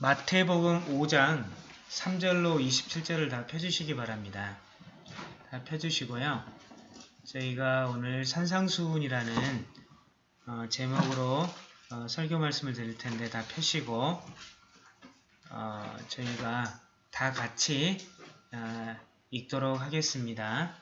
마태복음 5장 3절로 27절을 다 펴주시기 바랍니다. 다 펴주시고요. 저희가 오늘 산상수훈이라는 어, 제목으로 어, 설교 말씀을 드릴 텐데 다 펴시고 어, 저희가 다 같이 어, 읽도록 하겠습니다.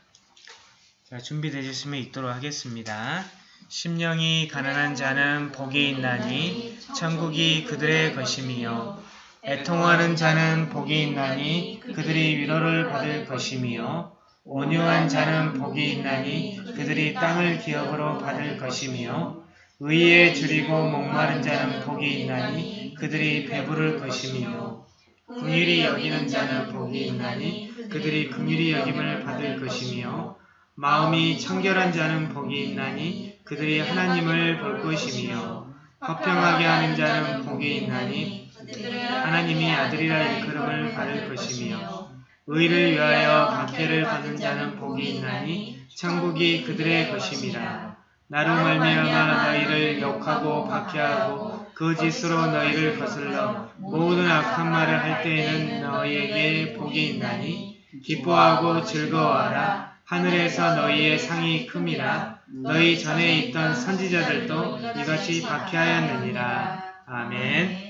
자, 준비되셨으면 읽도록 하겠습니다. 심령이 가난한 자는 복이 있나니 천국이 그들의 것임이요 애통하는 자는 복이 있나니 그들이 위로를 받을 것임이요 온유한 자는 복이 있나니 그들이 땅을 기업으로 받을 것임이요 의에 줄이고 목마른 자는 복이 있나니 그들이 배부를 것임이요 긍휼히 여기는 자는 복이 있나니 그들이 긍휼히 여김을 받을 것이며 마음이 청결한 자는 복이 있나니 그들이 하나님을 볼 것이며 화평하게 하는 자는 복이 있나니 하나님이 아들이라 일컬음을 받을 것이며 의를 위하여 박해를 받는 자는 복이 있나니 천국이 그들의 것임이라 나로 말미암아 너희를 욕하고 박해하고 거짓으로 너희를 거슬러 모든 악한 말을 할 때에는 너희에게 복이 있나니 기뻐하고 즐거워하라 하늘에서 너희의 상이 큼이라 너희 전에 있던 선지자들도 이같이 박해하였느니라. 아멘.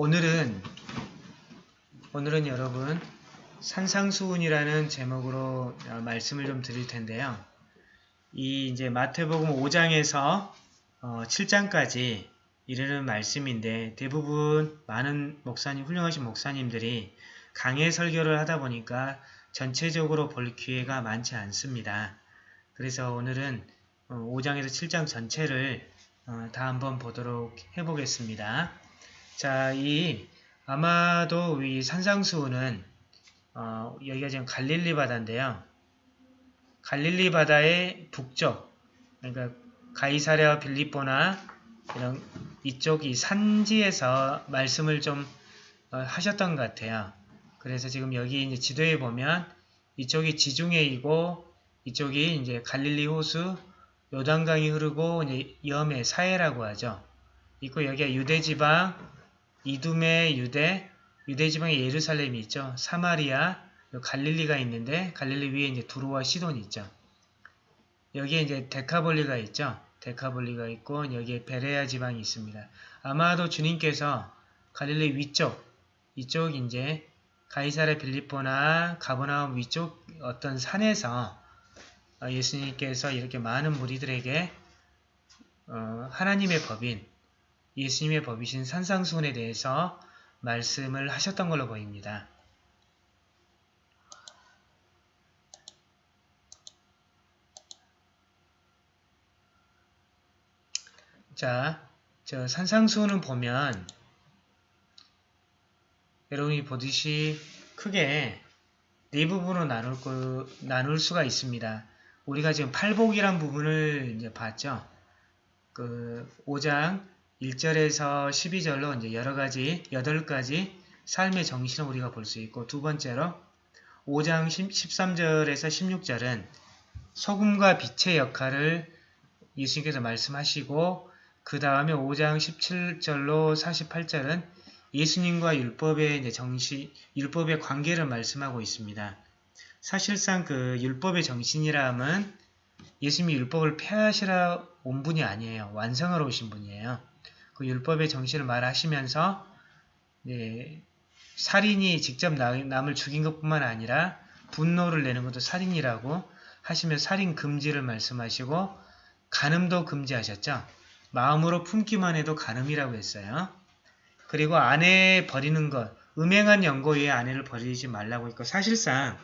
오늘은 오늘은 여러분 산상수훈이라는 제목으로 말씀을 좀 드릴 텐데요. 이 이제 마태복음 5장에서 7장까지 어, 이르는 말씀인데 대부분 많은 목사님, 훌륭하신 목사님들이 강의 설교를 하다 보니까 전체적으로 볼 기회가 많지 않습니다. 그래서 오늘은 5장에서 어, 7장 전체를 어, 다 한번 보도록 해보겠습니다. 자, 이 아마도 이 산상수훈은 어, 여기가 지금 갈릴리 바다인데요. 갈릴리 바다의 북쪽, 그러니까 가이사랴 빌립보나 이런 이쪽 이 산지에서 말씀을 좀 어, 하셨던 것 같아요. 그래서 지금 여기 이제 지도에 보면 이쪽이 지중해이고 이쪽이 이제 갈릴리 호수 요단강이 흐르고 이제 염해 사해라고 하죠. 있고 여기가 유대지방 이두메 유대 유대 지방에 예루살렘이 있죠. 사마리아 갈릴리가 있는데 갈릴리 위에 이제 두루와 시돈이 있죠. 여기에 이제 데카볼리가 있죠. 데카볼리가 있고 여기에 베레아 지방이 있습니다. 아마도 주님께서 갈릴리 위쪽, 이쪽 이제 가이사레 빌리포나 가버나움 위쪽 어떤 산에서 어, 예수님께서 이렇게 많은 무리들에게 어, 하나님의 법인, 예수님의 법이신 산상수훈에 대해서 말씀을 하셨던 걸로 보입니다. 자, 저 산상수훈을 보면 여러분이 보듯이 크게 네 부분으로 나눌, 거, 나눌 수가 있습니다. 우리가 지금 팔복이란 부분을 이제 봤죠. 그 5장 1절에서 12절로 이제 여러 가지 8가지 삶의 정신을 우리가 볼 수 있고 두 번째로 5장 13절에서 16절은 소금과 빛의 역할을 예수님께서 말씀하시고 그 다음에 5장 17절로 48절은 예수님과 율법의 정시, 율법의 관계를 말씀하고 있습니다. 사실상 그 율법의 정신이라 함은 예수님이 율법을 폐하시라 온 분이 아니에요. 완성하러 오신 분이에요. 그 율법의 정신을 말하시면서 네, 살인이 직접 남을 죽인 것뿐만 아니라 분노를 내는 것도 살인이라고 하시며 살인 금지를 말씀하시고 간음도 금지하셨죠. 마음으로 품기만 해도 가늠이라고 했어요. 그리고 아내 버리는 것, 음행한 연고 위에 아내를 버리지 말라고 했고 사실상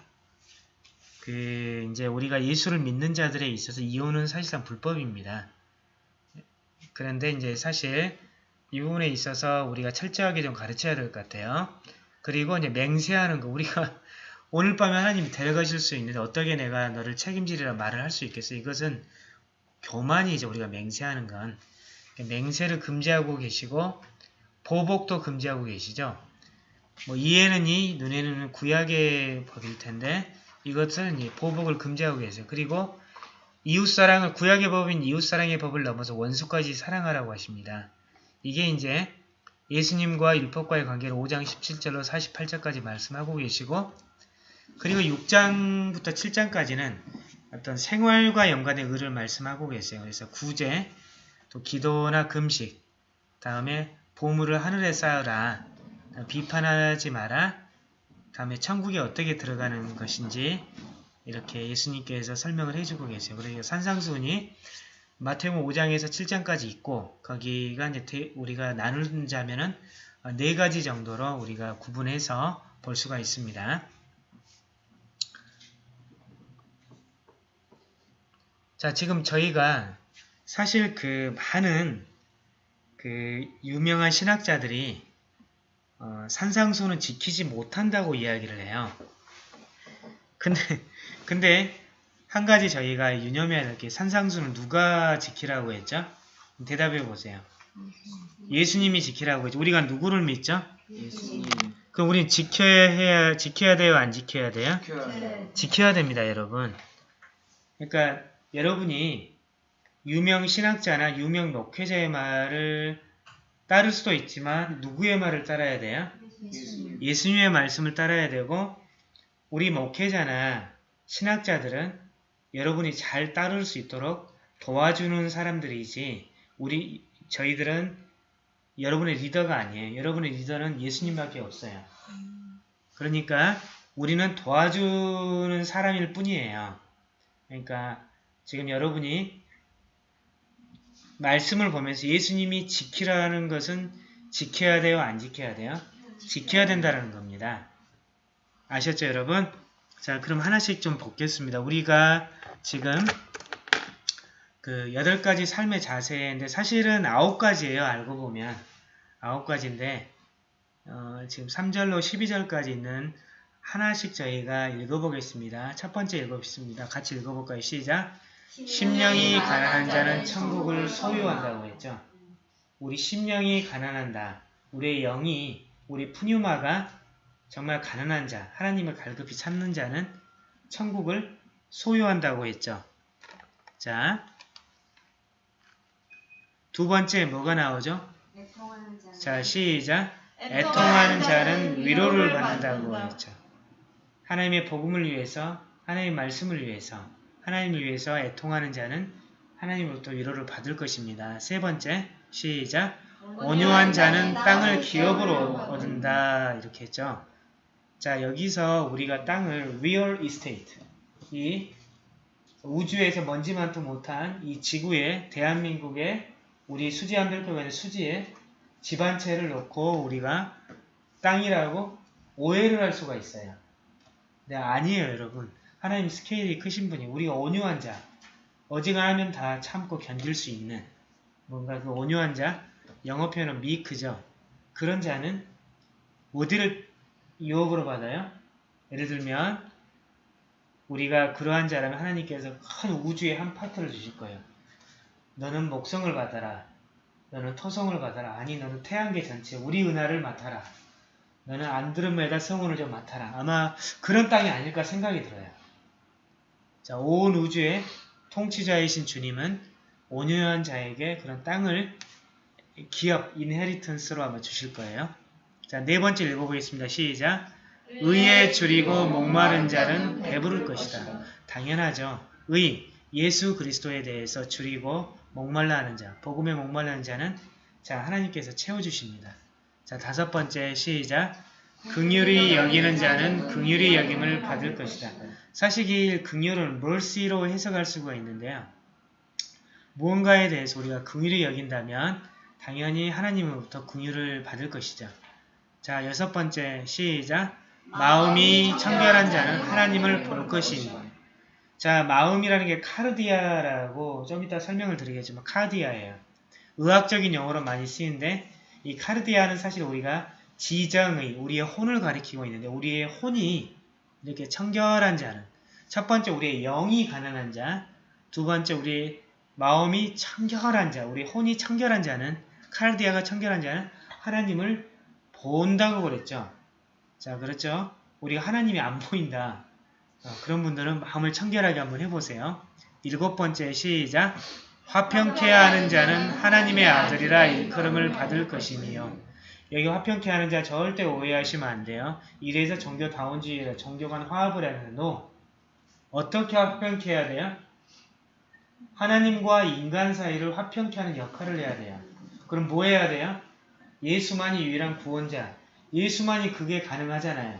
그 이제 우리가 예수를 믿는 자들에 있어서 이혼은 사실상 불법입니다. 그런데 이제 사실 이 부분에 있어서 우리가 철저하게 좀 가르쳐야 될 것 같아요. 그리고 이제 맹세하는 거 우리가 오늘 밤에 하나님이 데려가실 수 있는데 어떻게 내가 너를 책임지리라 말을 할 수 있겠어? 이것은 교만이죠. 우리가 맹세하는 건. 맹세를 금지하고 계시고 보복도 금지하고 계시죠. 뭐 이해는 이, 눈에는 구약의 법일 텐데 이것은 이 보복을 금지하고 계세요. 그리고 이웃사랑을 구약의 법인 이웃사랑의 법을 넘어서 원수까지 사랑하라고 하십니다. 이게 이제 예수님과 율법과의 관계를 5장 17절로 48절까지 말씀하고 계시고 그리고 6장부터 7장까지는 어떤 생활과 연관된 의를 말씀하고 계세요. 그래서 구제, 또 기도나 금식, 다음에 보물을 하늘에 쌓으라, 비판하지 마라, 다음에 천국에 어떻게 들어가는 것인지 이렇게 예수님께서 설명을 해주고 계세요. 그래서 산상수훈이 마태복음 5장에서 7장까지 있고 거기가 이제 우리가 나누자면은 네 가지 정도로 우리가 구분해서 볼 수가 있습니다. 자, 지금 저희가 사실 그 많은 그 유명한 신학자들이 어, 산상수는 지키지 못한다고 이야기를 해요. 근데 근데 한 가지 저희가 유념해야 될 게 산상수는 누가 지키라고 했죠? 대답해 보세요. 예수님이 지키라고 했죠. 우리가 누구를 믿죠? 예수님 그럼 우린 지켜야 해야 지켜야 돼요, 안 지켜야 돼요? 지켜야 해요. 지켜야 됩니다, 여러분. 그러니까 여러분이 유명 신학자나 유명 목회자의 말을 따를 수도 있지만 누구의 말을 따라야 돼요? 예수님 예수님의 말씀을 따라야 되고 우리 목회자나 신학자들은 여러분이 잘 따를 수 있도록 도와주는 사람들이지 우리 저희들은 여러분의 리더가 아니에요. 여러분의 리더는 예수님밖에 없어요. 그러니까 우리는 도와주는 사람일 뿐이에요. 그러니까 지금 여러분이 말씀을 보면서 예수님이 지키라는 것은 지켜야 돼요? 안 지켜야 돼요? 지켜야 된다는 겁니다. 아셨죠, 여러분? 자, 그럼 하나씩 좀 보겠습니다. 우리가 지금 그 여덟 가지 삶의 자세인데 사실은 아홉 가지예요. 알고 보면 아홉 가지인데 어, 지금 3절로 12절까지 있는 하나씩 저희가 읽어보겠습니다. 첫 번째 읽어보겠습니다. 같이 읽어볼까요? 시작! 심령이 가난한 자는 천국을 소유한다고 했죠. 우리 심령이 가난한다. 우리의 영이, 우리 푸뉴마가 정말 가난한 자, 하나님을 갈급히 찾는 자는 천국을 소유한다고 했죠. 자, 두 번째 뭐가 나오죠? 자, 시작! 애통하는 자는 위로를 받는다고 했죠. 하나님의 복음을 위해서, 하나님의 말씀을 위해서, 하나님을 위해서 애통하는 자는 하나님으로부터 위로를 받을 것입니다. 세 번째, 시작! 온유한 자는 땅을 기업으로 얻는다. 이렇게 했죠. 자, 여기서 우리가 땅을 real estate, 이 우주에서 먼지만도 못한 이 지구에, 대한민국에 우리 수지 한별표가 있는 수지에 집한 채를 놓고 우리가 땅이라고 오해를 할 수가 있어요. 네, 아니에요, 여러분. 하나님 스케일이 크신 분이 우리가 온유한 자, 어지간하면 다 참고 견딜 수 있는 뭔가 그 온유한 자, 영어 표현은 meek죠. 그런 자는 어디를 유혹으로 받아요? 예를 들면 우리가 그러한 자라면 하나님께서 큰 우주의 한 파트를 주실 거예요. 너는 목성을 받아라. 너는 토성을 받아라. 아니 너는 태양계 전체 우리 은하를 맡아라. 너는 안드로메다 성운을 좀 맡아라. 아마 그런 땅이 아닐까 생각이 들어요. 자, 온 우주의 통치자이신 주님은 온유한 자에게 그런 땅을 기업, 인헤리턴스로 아마 주실 거예요. 자, 네 번째 읽어보겠습니다. 시작! 의에 줄이고 목마른 자는 배부를 것이다. 당연하죠. 의, 예수 그리스도에 대해서 줄이고 목말라 하는 자, 복음에 목말라 하는 자는 자 하나님께서 채워주십니다. 자 다섯 번째 시작 긍휼히 여기는 자는 긍휼히 여김을 받을 것이다. 사실 이 긍휼은 mercy로 해석할 수가 있는데요. 무언가에 대해서 우리가 긍휼히 여긴다면 당연히 하나님으로부터 긍휼을 받을 것이죠. 자 여섯 번째 시작. 마음이 청결한 자는 하나님을 볼 것이니. 자, 마음이라는 게 카르디아라고 좀 이따 설명을 드리겠지만 카르디아예요. 의학적인 용어로 많이 쓰이는데 이 카르디아는 사실 우리가 지정의, 우리의 혼을 가리키고 있는데 우리의 혼이 이렇게 청결한 자는 첫 번째 우리의 영이 가난한 자, 두 번째 우리의 마음이 청결한 자, 우리 혼이 청결한 자는 카르디아가 청결한 자는 하나님을 본다고 그랬죠. 자, 그렇죠? 우리가 하나님이 안 보인다. 어, 그런 분들은 마음을 청결하게 한번 해보세요. 일곱 번째 시작. 화평케 하는 자는 하나님의 아들이라 일컬음을 받을 것이니요. 여기 화평케 하는 자 절대 오해하시면 안 돼요. 이래서 종교다원주의라 종교 간 화합을 하는 노. 어떻게 화평케 해야 돼요? 하나님과 인간 사이를 화평케 하는 역할을 해야 돼요. 그럼 뭐 해야 돼요? 예수만이 유일한 구원자. 예수만이 그게 가능하잖아요.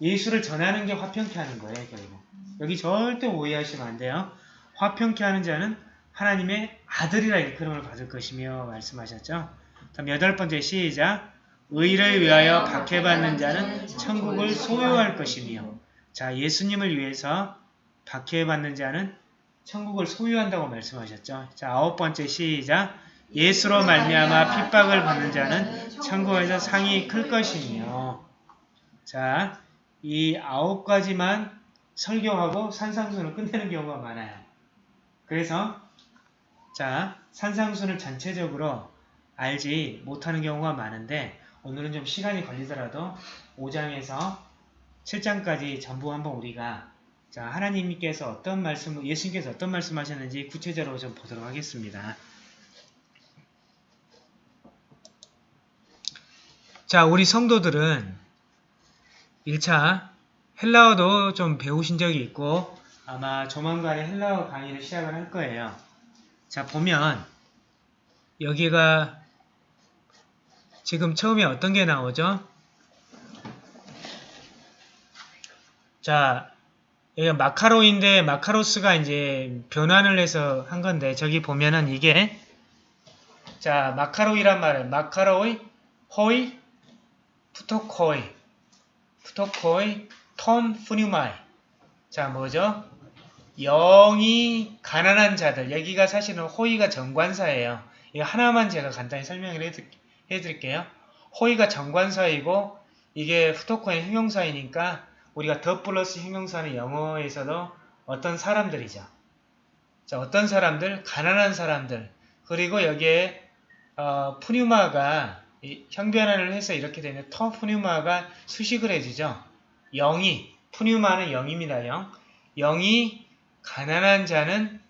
예수를 전하는 게 화평케 하는 거예요. 결국. 여기 절대 오해하시면 안 돼요. 화평케 하는 자는 하나님의 아들이라 일컬음을 받을 것이며 말씀하셨죠. 다음 여덟 번째 시작. 의를 위하여 박해받는 자는 천국을 소유할 것이며 자 예수님을 위해서 박해받는 자는 천국을 소유한다고 말씀하셨죠. 자 아홉 번째 시작. 예수로 말미암아 핍박을 받는 자는 천국에서 상이 클 것이며 자, 이 아홉 가지만 설교하고 산상수는 끝내는 경우가 많아요. 그래서 자, 산상수는 전체적으로 알지 못하는 경우가 많은데 오늘은 좀 시간이 걸리더라도 5장에서 7장까지 전부 한번 우리가 자 하나님께서 어떤 말씀, 예수님께서 어떤 말씀하셨는지 구체적으로 좀 보도록 하겠습니다. 자, 우리 성도들은 1차 헬라어도 좀 배우신 적이 있고 아마 조만간에 헬라어 강의를 시작을 할 거예요. 자, 보면 여기가 지금 처음에 어떤 게 나오죠? 자, 여기가 μακάριοι인데 μακάριος가 이제 변환을 해서 한 건데 저기 보면은 이게 자, μακάριοι란 말은 μακάριοι, οἱ, πτωχοί, πτωχοί, τῷ πνεύματι. 자, 뭐죠? 영이 가난한 자들. 여기가 사실은 οἱ가 정관사예요. 이거 하나만 제가 간단히 설명을 해드, 해드릴게요. 호이가 정관사이고 이게 푸토코의 형용사이니까 우리가 더 플러스 형용사는 영어에서도 어떤 사람들이죠. 자, 어떤 사람들? 가난한 사람들. 그리고 여기에 어, 푸뉴마가 형변화를 해서 이렇게 되면 터 푸뉴마가 수식을 해주죠. 영이 푸뉴마는 영입니다. 영. 영이 가난한 자는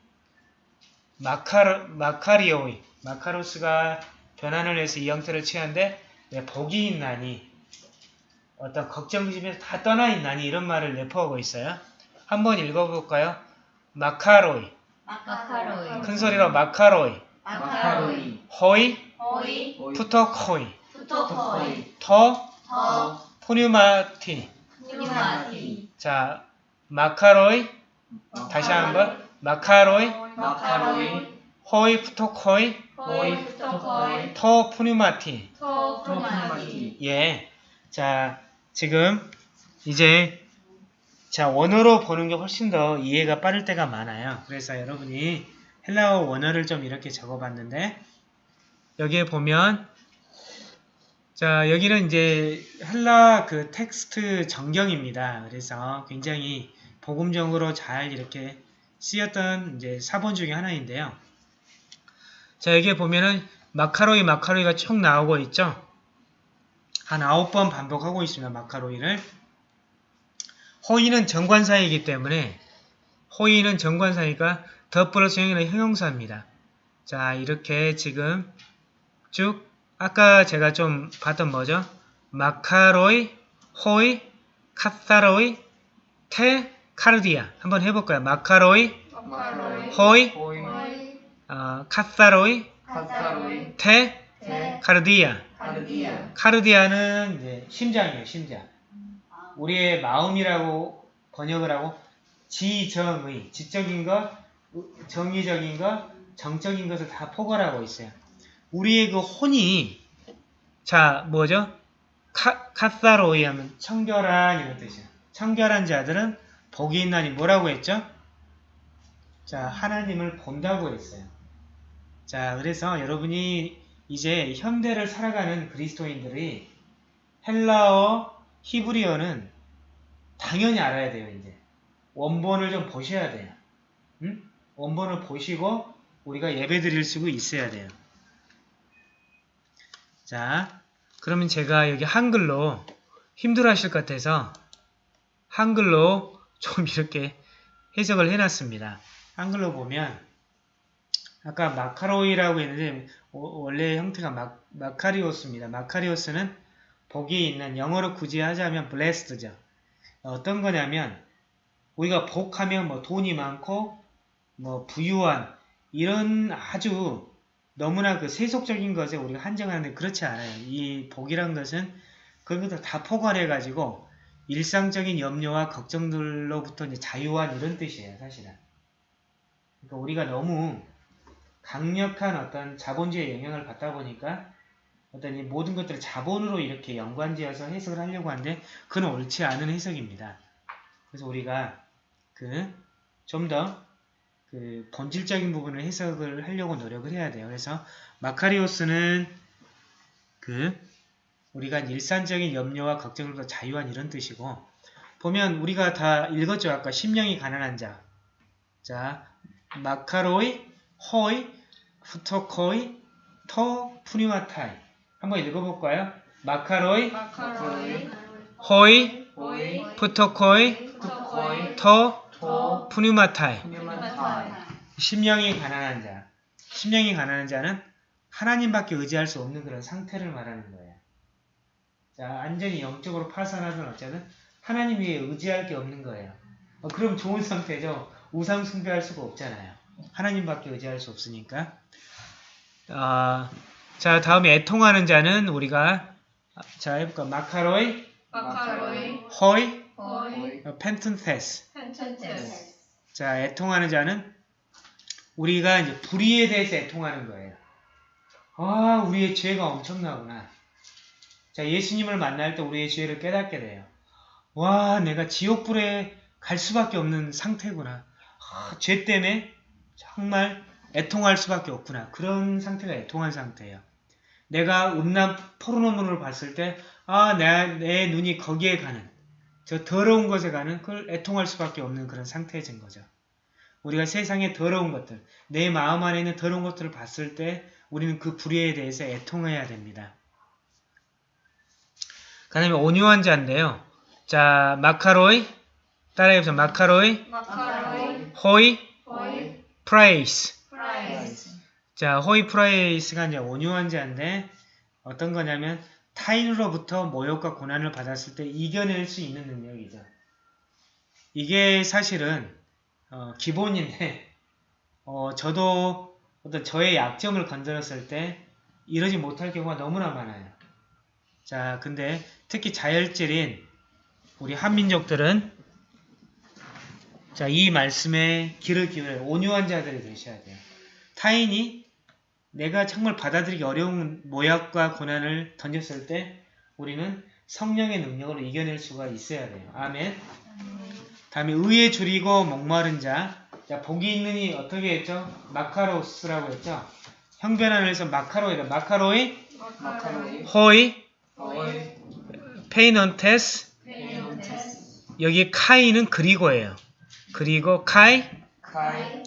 마카로, 마카리오이 마카로스가 변환을 해서 이 형태를 취한데 네, 복이 있나니 어떤 걱정심에서 다 떠나 있나니 이런 말을 내포하고 있어요. 한번 읽어볼까요? 마카로이 마카로이 큰 소리로 마카로이 마카로이 호이 호이 푸토코이. 푸토코이. 터터 푸뉴마티 πνεύματι 자 μακάριοι. 다시 한번. μακάριοι. μακάριοι. οἱ πτωχοί. οἱ πτωχοί. τῷ πνεύματι τῷ πνεύματι 예. 자, 지금 이제 자, 원어로 보는 게 훨씬 더 이해가 빠를 때가 많아요. 그래서 여러분이 헬라어 원어를 좀 이렇게 적어봤는데 여기에 보면 자, 여기는 이제 헬라 그 텍스트 정경입니다. 그래서 굉장히 복음적으로 잘 이렇게 쓰였던 이제 사본 중에 하나인데요. 자, 여기에 보면은 마카로이 마카로이가 쭉 나오고 있죠. 한 아홉 번 반복하고 있습니다. 마카로이를. 호의는 정관사이기 때문에 호의는 정관사니까 더 플러스 형이는 형용사입니다. 자 이렇게 지금 쭉 아까 제가 좀 봤던 뭐죠? 마카로이, 호이, 카사로이, 테, 카르디아 한번 해볼까요? 마카로이, 마카로이 호이, 호이 어, 카사로이, 카사로이 테, 테 카르디아 카르디아 카르디아는 이제 심장이에요, 심장. 우리의 마음이라고 번역을 하고 지정의, 지적인 것, 정의적인 것, 정적인 것을 다 포괄하고 있어요. 우리의 그 혼이 자 뭐죠? 카, 카사로이 하면 청결한 이런 뜻이에요. 청결한 자들은 복이 있나니 뭐라고 했죠? 자 하나님을 본다고 했어요. 자 그래서 여러분이 이제 현대를 살아가는 그리스도인들이 헬라어, 히브리어는 당연히 알아야 돼요, 이제. 원본을 좀 보셔야 돼요. 응? 원본을 보시고 우리가 예배 드릴 수 있어야 돼요. 자, 그러면 제가 여기 한글로 힘들어 하실 것 같아서 한글로 좀 이렇게 해석을 해놨습니다. 한글로 보면 아까 마카로이라고 했는데 오- 원래 형태가 마, 마카리오스입니다. 마카리오스는 복이 있는 영어로 굳이 하자면 blessed죠. 어떤 거냐면 우리가 복하면 뭐 돈이 많고 뭐 부유한 이런 아주 너무나 그 세속적인 것에 우리가 한정하는데 그렇지 않아요. 이 복이란 것은 그런 것들 다 포괄해 가지고 일상적인 염려와 걱정들로부터 이제 자유한 이런 뜻이에요, 사실은. 그러니까 우리가 너무 강력한 어떤 자본주의 영향을 받다 보니까 어떤 이 모든 것들을 자본으로 이렇게 연관지어서 해석을 하려고 하는데 그건 옳지 않은 해석입니다. 그래서 우리가 그 좀더 그 본질적인 부분을 해석을 하려고 노력을 해야 돼요. 그래서 마카리오스는 그 우리가 일산적인 염려와 걱정으로부터 자유한 이런 뜻이고 보면 우리가 다 읽었죠. 아까 심령이 가난한 자. 자, 마카로이, 호이, 후토코이, 토, 푸니마타이. 한번 읽어볼까요? 마카로이, 마카로이, 호이, 오이, 푸토코이, 토코이, 토. 휴먼타이. 심령이 가난한 자. 심령이 가난한 자는 하나님밖에 의지할 수 없는 그런 상태를 말하는 거예요. 자, 완전히 영적으로 파산하든 어쩌든 하나님 위에 의지할 게 없는 거예요. 어, 그럼 좋은 상태죠. 우상 숭배할 수가 없잖아요. 하나님밖에 의지할 수 없으니까. 아, 자, 다음에 애통하는 자는 우리가 자, 해볼까? 마카로이, 마카로이, 호이, 어, 펜튼테스. 펜텐테스. 자, 애통하는 자는 우리가 이제 불의에 대해서 애통하는 거예요. 아, 우리의 죄가 엄청나구나. 자, 예수님을 만날 때 우리의 죄를 깨닫게 돼요. 와, 내가 지옥불에 갈 수밖에 없는 상태구나. 아, 죄 때문에 정말 애통할 수밖에 없구나. 그런 상태가 애통한 상태예요. 내가 음란 포르노문을 봤을 때, 아, 내, 내 눈이 거기에 가는, 저 더러운 것에 가는 그걸 애통할 수밖에 없는 그런 상태해진 거죠. 우리가 세상의 더러운 것들, 내 마음 안에 있는 더러운 것들을 봤을 때 우리는 그 불의에 대해서 애통해야 됩니다. 그 다음에 온유한 자인데요. 자, μακάριοι, 따라해보세요. μακάριοι, μακάριοι, οἱ, οἱ, πραεῖς. πραεῖς. 자, οἱ πραεῖς가 이제 온유한 자인데 어떤 거냐면 타인으로부터 모욕과 고난을 받았을 때 이겨낼 수 있는 능력이죠. 이게 사실은 어, 기본인데 어, 저도 어떤 저의 약점을 건드렸을 때 이러지 못할 경우가 너무나 많아요. 자, 근데 특히 자열질인 우리 한민족들은 자, 이 말씀에 귀를 기울여 온유한 자들이 되셔야 돼요. 타인이 내가 정말 받아들이기 어려운 모욕과 고난을 던졌을 때 우리는 성령의 능력으로 이겨낼 수가 있어야 돼요. 아멘. 다음에 의에 줄이고 목마른 자. 자, 복이 있느니 어떻게 했죠? 마카로스라고 했죠? 형변안에서 마카로이다. 마카로이, 마카로이, 호이, 오이, 페이넌테스. 페인테스. 여기 카이는 그리고예요. 그리고 카이, 카이,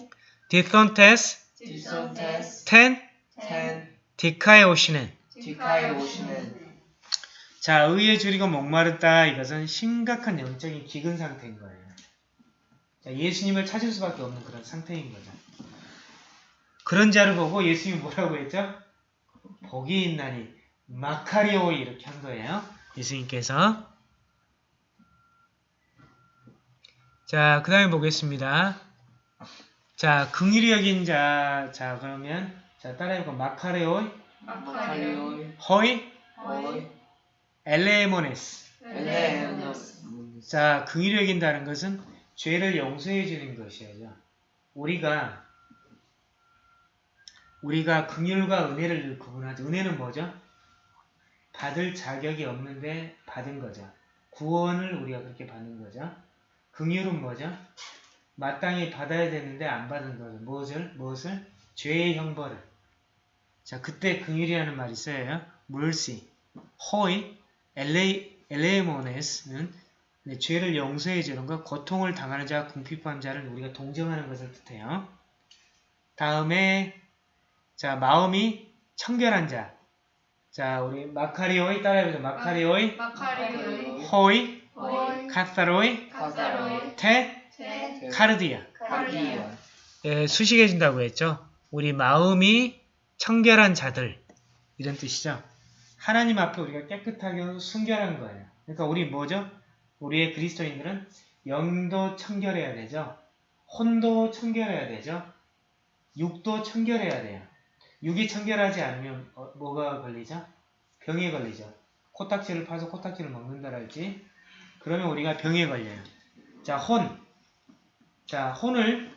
디선테스, 디손테스, 텐, 텐, 디카에 오시는. 디카이 오시는. 자, 의에 줄이고 목마르다. 이것은 심각한 영적인 기근 상태인 거예요. 자, 예수님을 찾을 수밖에 없는 그런 상태인 거죠. 그런 자를 보고 예수님이 뭐라고 했죠? 복이 있나니 마카리오이 이렇게 한 거예요. 예수님께서. 자, 그 다음에 보겠습니다. 자, 긍휼히 여긴 자, 자, 그러면, 자, 따라해볼까? 마카레오이, 마카리오이, 허이, 오이, 엘레모네스. 엘레노스. 자, 긍휼히 여긴다는 것은 죄를 용서해 주는 것이죠. 우리가 우리가 긍휼과 은혜를 늘 구분하죠. 은혜는 뭐죠? 받을 자격이 없는데 받은 거죠. 구원을 우리가 그렇게 받는 거죠. 긍휼은 뭐죠? 마땅히 받아야 되는데 안 받은 거죠. 무엇을? 무엇을? 죄의 형벌을. 자, 그때 긍휼이라는 말이 써요. mercy. 호이, 엘레, 엘레모네스는 네, 죄를 용서해 주는 것, 고통을 당하는 자와 궁핍한 자를 우리가 동정하는 것을 뜻해요. 다음에 자 마음이 청결한 자. 자 우리 마카리오이 따라해보죠. 마카리오이, 마카리오이, 호이, 호이, 카타로이, 카사로이, 테, 테, 카르디아. 카르디아. 예, 수식해준다고 했죠. 우리 마음이 청결한 자들 이런 뜻이죠. 하나님 앞에 우리가 깨끗하게 순결한 거예요. 그러니까 우리 뭐죠? 우리의 그리스도인들은 영도 청결해야 되죠. 혼도 청결해야 되죠. 육도 청결해야 돼요. 육이 청결하지 않으면 어, 뭐가 걸리죠? 병에 걸리죠. 코딱지를 파서 코딱지를 먹는다랄지 그러면 우리가 병에 걸려요. 자, 혼. 자, 혼을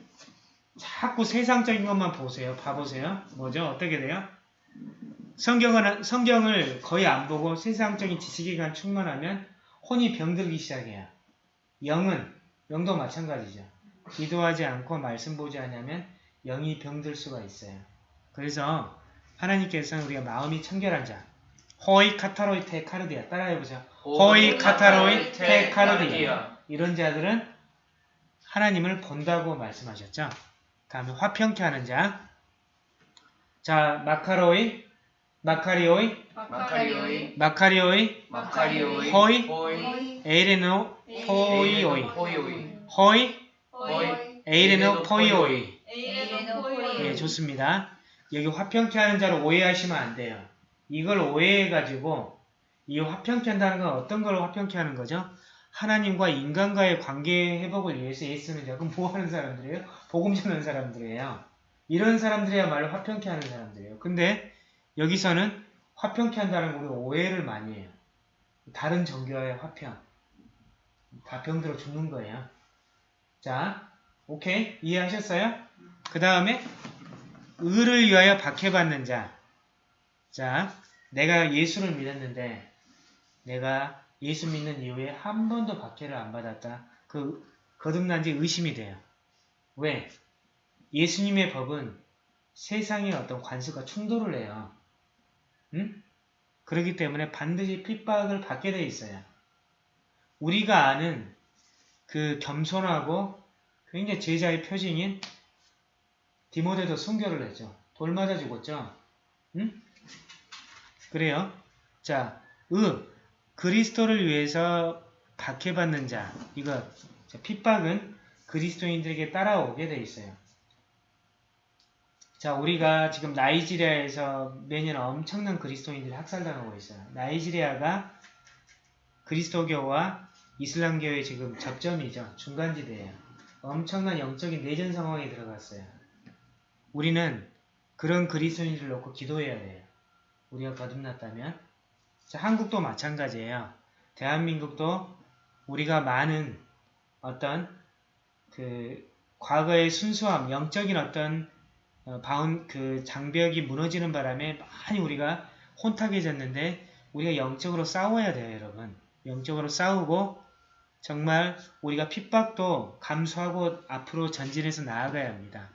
자꾸 세상적인 것만 보세요. 봐보세요. 뭐죠? 어떻게 돼요? 성경을, 성경을 거의 안 보고 세상적인 지식에만 충만하면 혼이 병들기 시작해요. 영은, 영도 마찬가지죠. 기도하지 않고 말씀 보지 않으면 영이 병들 수가 있어요. 그래서 하나님께서는 우리가 마음이 청결한 자, 호이 카타로이 테 카르디아 따라해보세요. 호이 카타로이 테 카르디아 이런 자들은 하나님을 본다고 말씀하셨죠. 다음에 화평케 하는 자. 자, 마카로이, 마카리오이, 마카리오이, 마카리오이, 마카리오이. 호이, 호이. 에이레노, 포이오이, 호이오이. 호이, 호이, 에이레노, 포이오이. 예, 좋습니다. 여기 화평케 하는 자를 오해하시면 안 돼요. 이걸 오해해가지고 이 화평케 한다는 건 어떤 걸 화평케 하는 거죠? 하나님과 인간과의 관계 회복을 위해서 예수는 자 그럼 뭐 하는 사람들이에요? 복음 전하는 사람들이에요. 이런 사람들이야말로 화평케 하는 사람들이에요. 근데 여기서는 화평케 한다는 건 우리가 오해를 많이 해요. 다른 종교와의 화평. 다 병들어 죽는 거예요. 자, 오케이? 이해하셨어요? 그 다음에 의를 위하여 박해받는 자. 자, 내가 예수를 믿었는데 내가 예수 믿는 이후에 한 번도 박해를 안 받았다. 그 거듭난 지 의심이 돼요. 왜? 예수님의 법은 세상의 어떤 관습과 충돌을 해요. 응? 그렇기 때문에 반드시 핍박을 받게 돼 있어요. 우리가 아는 그 겸손하고 굉장히 제자의 표징인 디모데도 순교를 했죠. 돌 맞아 죽었죠. 응? 그래요. 자, 의, 그리스도를 위해서 박해받는 자, 이거 자, 핍박은 그리스도인들에게 따라오게 돼 있어요. 자, 우리가 지금 나이지리아에서 매년 엄청난 그리스도인들이 학살당하고 있어요. 나이지리아가 그리스도교와 이슬람교의 지금 접점이죠. 중간지대예요. 엄청난 영적인 내전 상황에 들어갔어요. 우리는 그런 그리스도인들을 놓고 기도해야 돼요. 우리가 거듭났다면. 자, 한국도 마찬가지예요. 대한민국도 우리가 많은 어떤 그 과거의 순수함, 영적인 어떤 어, 바운 그 장벽이 무너지는 바람에 많이 우리가 혼탁해졌는데 우리가 영적으로 싸워야 돼요, 여러분. 영적으로 싸우고 정말 우리가 핍박도 감수하고 앞으로 전진해서 나아가야 합니다.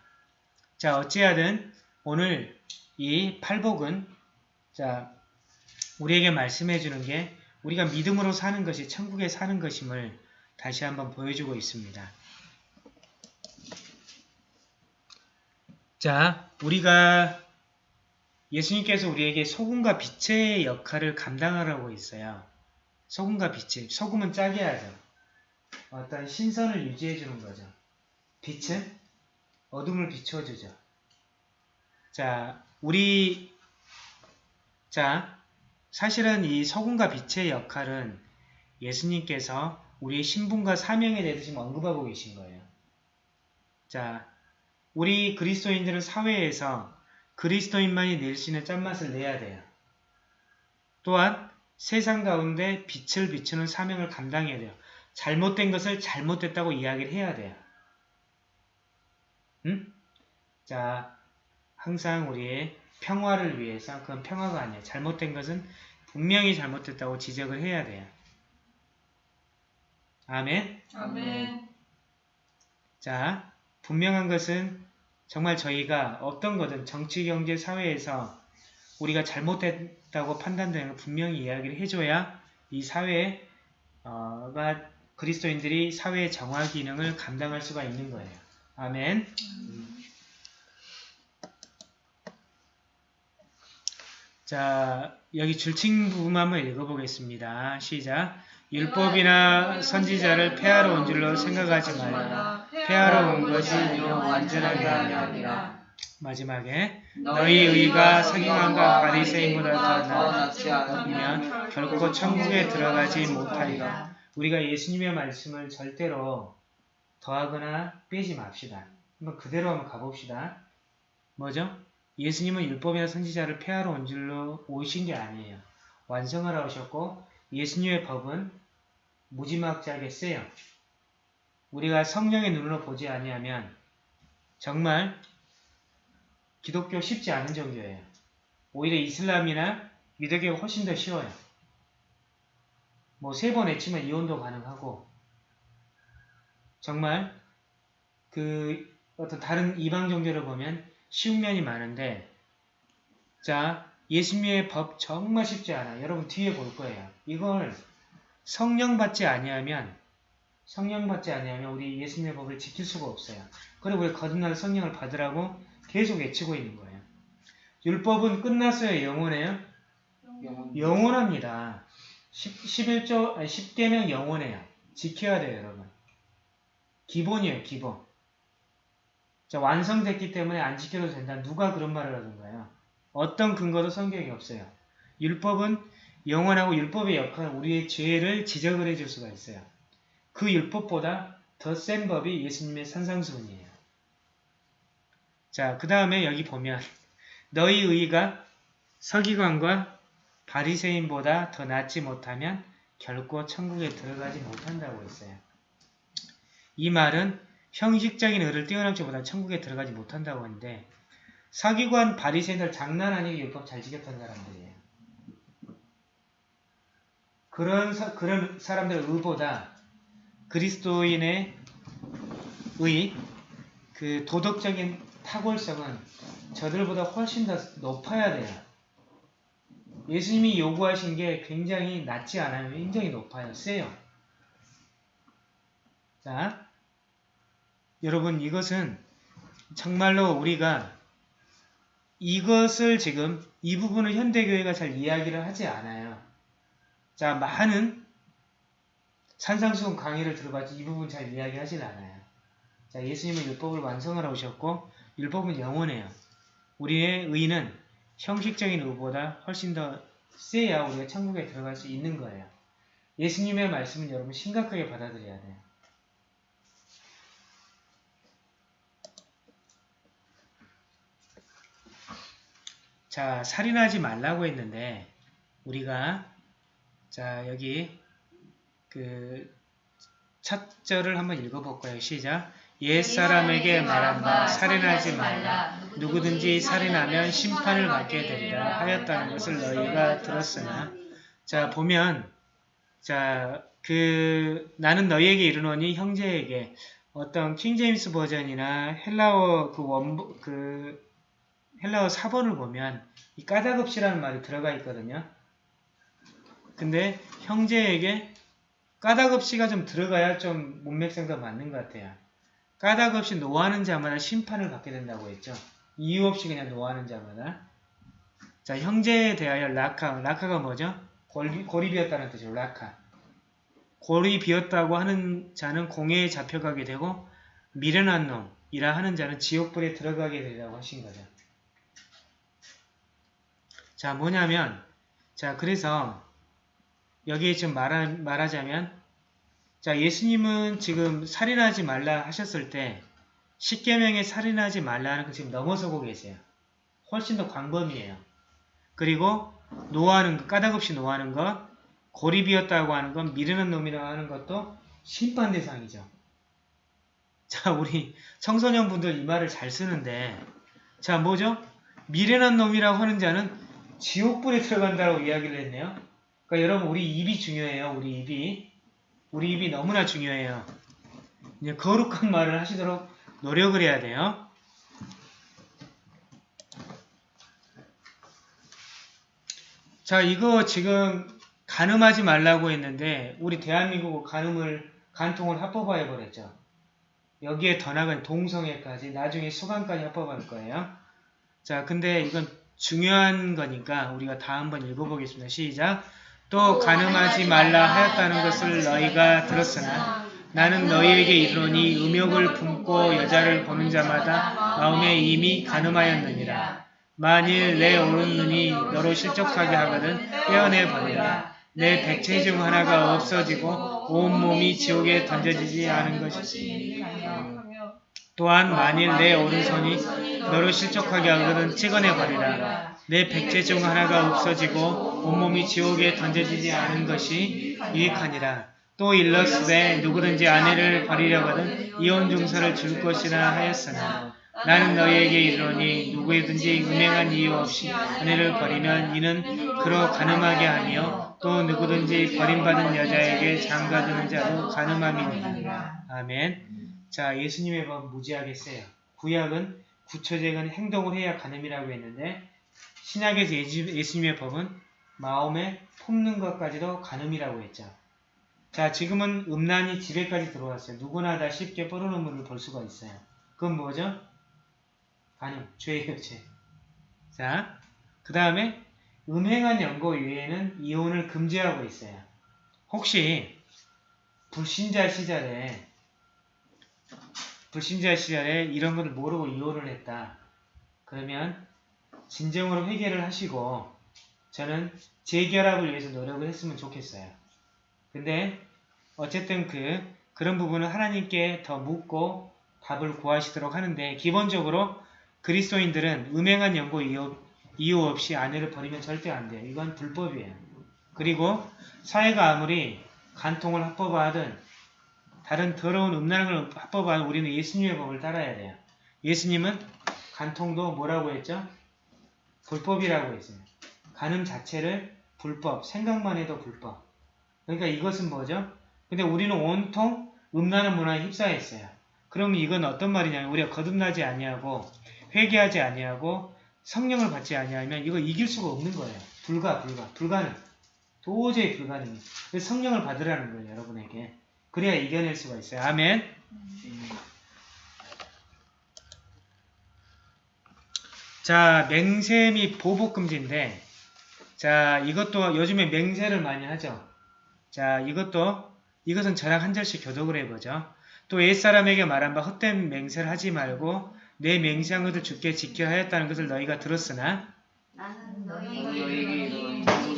자, 어찌하든 오늘 이 팔복은 자, 우리에게 말씀해 주는 게 우리가 믿음으로 사는 것이 천국에 사는 것임을 다시 한번 보여주고 있습니다. 자, 우리가 예수님께서 우리에게 소금과 빛의 역할을 감당하라고 있어요. 소금과 빛이. 소금은 짜게 하죠. 어떤 신선을 유지해 주는 거죠. 빛은 어둠을 비춰주죠. 자, 우리 자, 사실은 이 소금과 빛의 역할은 예수님께서 우리의 신분과 사명에 대해서 지금 언급하고 계신 거예요. 자, 우리 그리스도인들은 사회에서 그리스도인만이 낼 수 있는 짠맛을 내야 돼요. 또한 세상 가운데 빛을 비추는 사명을 감당해야 돼요. 잘못된 것을 잘못됐다고 이야기를 해야 돼요. 응? 자, 항상 우리의 평화를 위해서 그건 평화가 아니에요. 잘못된 것은 분명히 잘못됐다고 지적을 해야 돼요. 아멘. 아멘, 자, 분명한 것은 정말 저희가 어떤 거든 정치, 경제, 사회에서 우리가 잘못됐다고 판단되는 걸 분명히 이야기를 해줘야 이 사회가 그리스도인들이 사회의 정화 기능을 감당할 수가 있는 거예요. 아멘. 자, 여기 줄칭 부분 한번 읽어보겠습니다. 시작. 율법이나 선지자를 폐하러 온 줄로 생각하지 말라. 폐하러 온 것이 비록 완전하게 아니라 마지막에 너희 의가 서기관과 바리새인보다 더 낫지 않으면 결코 천국에 들어가지 못하리라. 우리가 예수님의 말씀을 절대로 더하거나 빼지 맙시다. 한번 그대로 한번 가봅시다. 뭐죠? 예수님은 율법이나 선지자를 폐하러 온 줄로 오신 게 아니에요. 완성하러 오셨고 예수님의 법은 무지막지하게 세요. 우리가 성령의 눈으로 보지 아니하면 정말 기독교 쉽지 않은 종교예요. 오히려 이슬람이나 미드교가 훨씬 더 쉬워요. 뭐 세번 외치면 이혼도 가능하고 정말 그 어떤 다른 이방 종교를 보면 쉬운 면이 많은데 자 예수님의 법 정말 쉽지 않아. 여러분 뒤에 볼 거예요. 이걸 성령 받지 아니하면 성령 받지 아니하면 우리 예수님의 법을 지킬 수가 없어요. 그리고 우리 거듭날 성령을 받으라고 계속 외치고 있는 거예요. 율법은 끝났어요. 영원해요? 영원. 10, 11조, 아니 10개명 영원해요. 지켜야 돼요, 여러분. 기본이에요, 기본. 자, 완성됐기 때문에 안 지켜도 된다. 누가 그런 말을 하던가요? 어떤 근거도 성경에 없어요. 율법은 영원하고 율법의 역할은 우리의 죄를 지적을 해줄 수가 있어요. 그 율법보다 더 센 법이 예수님의 산상수훈이에요. 자, 그 다음에 여기 보면 너희 의가 서기관과 바리새인보다 더 낫지 못하면 결코 천국에 들어가지 못한다고 했어요. 이 말은 형식적인 의를 뛰어넘지 못한 천국에 들어가지 못한다고 하는데 서기관 바리새인들 장난 아니게 율법 잘 지켰던 사람들이에요. 그런 사, 그런 사람들의 의보다 그리스도인의 의, 그 도덕적인 탁월성은 저들보다 훨씬 더 높아야 돼요. 예수님이 요구하신 게 굉장히 낮지 않아요. 굉장히 높아요. 세요. 자, 여러분 이것은 정말로 우리가 이것을 지금 이 부분을 현대교회가 잘 이야기를 하지 않아요. 자, 많은 산상수훈 강의를 들어봤지 이 부분 잘 이야기하진 않아요. 자, 예수님은 율법을 완성하러 오셨고 율법은 영원해요. 우리의 의는 형식적인 의보다 훨씬 더 세야 우리가 천국에 들어갈 수 있는 거예요. 예수님의 말씀은 여러분 심각하게 받아들여야 돼요. 자, 살인하지 말라고 했는데 우리가 자, 여기 그 첫 절을 한번 읽어볼까요? 시작. 옛사람에게 말한 바 살인하지 말라. 누구든지 살인하면 심판을 받게 되리라 하였다는 것을 너희가 들었으나 자 보면 자 그 나는 너희에게 이르노니 형제에게 어떤 킹제임스 버전이나 헬라어 그 원부 그 헬라어 4번을 보면 이 까닭없이라는 말이 들어가 있거든요. 근데 형제에게 까닭없이가 좀 들어가야 좀 문맥상도 맞는 것 같아요. 까닭없이 노하는 자마다 심판을 받게 된다고 했죠. 이유 없이 그냥 노하는 자마다. 자, 형제에 대하여 라카. 라카가 뭐죠? 골이, 골이 비었다는 뜻이죠. 라카. 골이 비었다고 하는 자는 공회에 잡혀가게 되고 미련한 놈이라 하는 자는 지옥불에 들어가게 되리라고 하신 거죠. 자, 뭐냐면 자, 그래서 여기에 지금 말하, 말하자면 자, 예수님은 지금 살인하지 말라 하셨을 때 십계명에 살인하지 말라는 거 지금 넘어서고 계세요. 훨씬 더 광범위해요. 그리고 노하는 것, 까닭없이 노하는 것, 고립이었다고 하는 건 미르는 놈이라고 하는 것도 심판 대상이죠. 자, 우리 청소년분들 이 말을 잘 쓰는데 자, 뭐죠? 미련한 놈이라고 하는 자는 지옥불에 들어간다고 이야기를 했네요. 그러니까 여러분 우리 입이 중요해요. 우리 입이. 우리 입이 너무나 중요해요. 이제 거룩한 말을 하시도록 노력을 해야 돼요. 자, 이거 지금 간음하지 말라고 했는데 우리 대한민국은 간음을 간통을 합법화해 버렸죠. 여기에 더 나간 동성애까지 나중에 수감까지 합법할 거예요. 자, 근데 이건 중요한 거니까 우리가 다 한번 읽어보겠습니다. 시작. 또 가늠하지 말라 하였다는 것을 너희가 들었으나 나는 너희에게 이르노니 음욕을 품고 여자를 보는 자마다 마음에 이미 가늠하였느니라. 만일 내 오른 눈이 너로 실족하게 하거든 떼어내 버리라. 내 백체 중 하나가 없어지고 온 몸이 지옥에 던져지지 않은 것이지. 또한 만일 내 오른손이 너로 실족하게 하거든 찍어내 버리라. 내 백체 중 하나가 없어지고 온몸이 지옥에 던져지지 않은 것이 유익하니라. 또 일러스되 누구든지 아내를 버리려거든 이혼 증서를 줄 것이라 하였으나 나는 너희에게 이르노니 누구든지 음행한 이유 없이 아내를 버리면 이는 그로 가늠하게 하며 또 누구든지 버림받은 여자에게 장가드는 자도 가늠함이니라. 아멘. 자, 예수님의 법 무지하게 세요. 구약은 구체적인 행동을 해야 가늠이라고 했는데 신약에서 예수- 예수님의 법은 마음에 품는 것까지도 가늠이라고 했죠. 자, 지금은 음란이 집에까지 들어왔어요. 누구나 다 쉽게 뽀르는 물을 볼 수가 있어요. 그건 뭐죠? 가늠, 죄예요, 죄. 자, 그 다음에 음행한 연고 외에는 이혼을 금지하고 있어요. 혹시 불신자 시절에 불신자 시절에 이런 것을 모르고 이혼을 했다. 그러면 진정으로 회개를 하시고 저는 재결합을 위해서 노력을 했으면 좋겠어요. 근데 어쨌든 그 그런 부분은 하나님께 더 묻고 답을 구하시도록 하는데 기본적으로 그리스도인들은 음행한 연고 이유, 이유 없이 아내를 버리면 절대 안 돼요. 이건 불법이에요. 그리고 사회가 아무리 간통을 합법화하든 다른 더러운 걸 합법화하든 우리는 예수님의 법을 따라야 돼요. 예수님은 간통도 뭐라고 했죠? 불법이라고 했어요. 간음 자체를 불법, 생각만 해도 불법. 그러니까 이것은 뭐죠? 근데 우리는 온통 음란한 문화에 휩싸였어요. 그럼 이건 어떤 말이냐면 우리가 거듭나지 아니하고 회개하지 아니하고 성령을 받지 아니하면 이거 이길 수가 없는 거예요. 불가, 불가, 불가능. 도저히 불가능해. 성령을 받으라는 거예요, 여러분에게. 그래야 이겨낼 수가 있어요. 아멘. 자, 맹세 및 보복금지인데, 자, 이것도 요즘에 맹세를 많이 하죠. 자, 이것도, 이것은 저랑 한 절씩 교독을 해보죠. 또 옛사람에게 말한 바 헛된 맹세를 하지 말고 내 맹세한 것을 주께 지켜 하였다는 것을 너희가 들었으나 나는 너희에게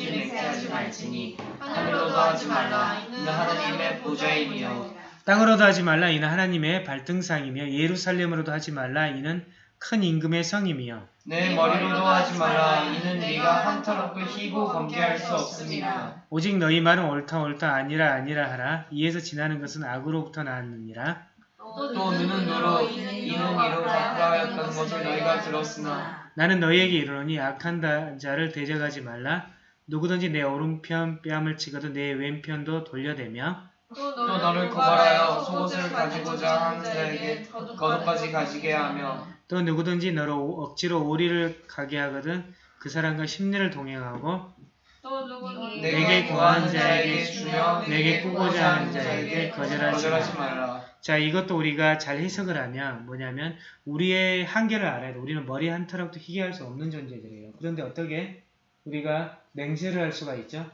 누구든지 맹세하지 말지니 하늘로도 하지 말라. 이는 하나님의 보좌이니요. 땅으로도 하지 말라. 이는 하나님의 발등상이며 예루살렘으로도 하지 말라. 이는 큰 임금의 성임이요. 내 머리로도 하지 말라. 이는 네가 황토롭고 희고 검게할 수 없습니다. 오직 너희 말은 옳다 옳다 아니라 아니라 하라. 이에서 지나는 것은 악으로부터 나왔느니라. 또 또 눈은 눈으로? 이는 이로 하였다는 것을 너희가 들었으나. 나는 너희에게 이르노니 악한 다- 자를 대적하지 말라 누구든지 내 오른편 뺨을 치거든 내 왼편도 돌려대며 또 너를 고발하여 속옷을 가지고자 하는 자에게 겉옷까지 가지게 하며 또 누구든지 너로 오- 억지로 오리를 가게 하거든 그 사람과 심리를 동행하고 또 누구든지 내게 구하는 자에게 주며 내게 꾸고자 하는 자에게 거절하지 거절하지 말라. 자 이것도 우리가 잘 해석을 하면 뭐냐면 우리의 한계를 알아야 돼. 우리는 머리 한 털락도 희귀할 수 없는 존재들이에요. 그런데 어떻게 우리가 맹세를 할 수가 있죠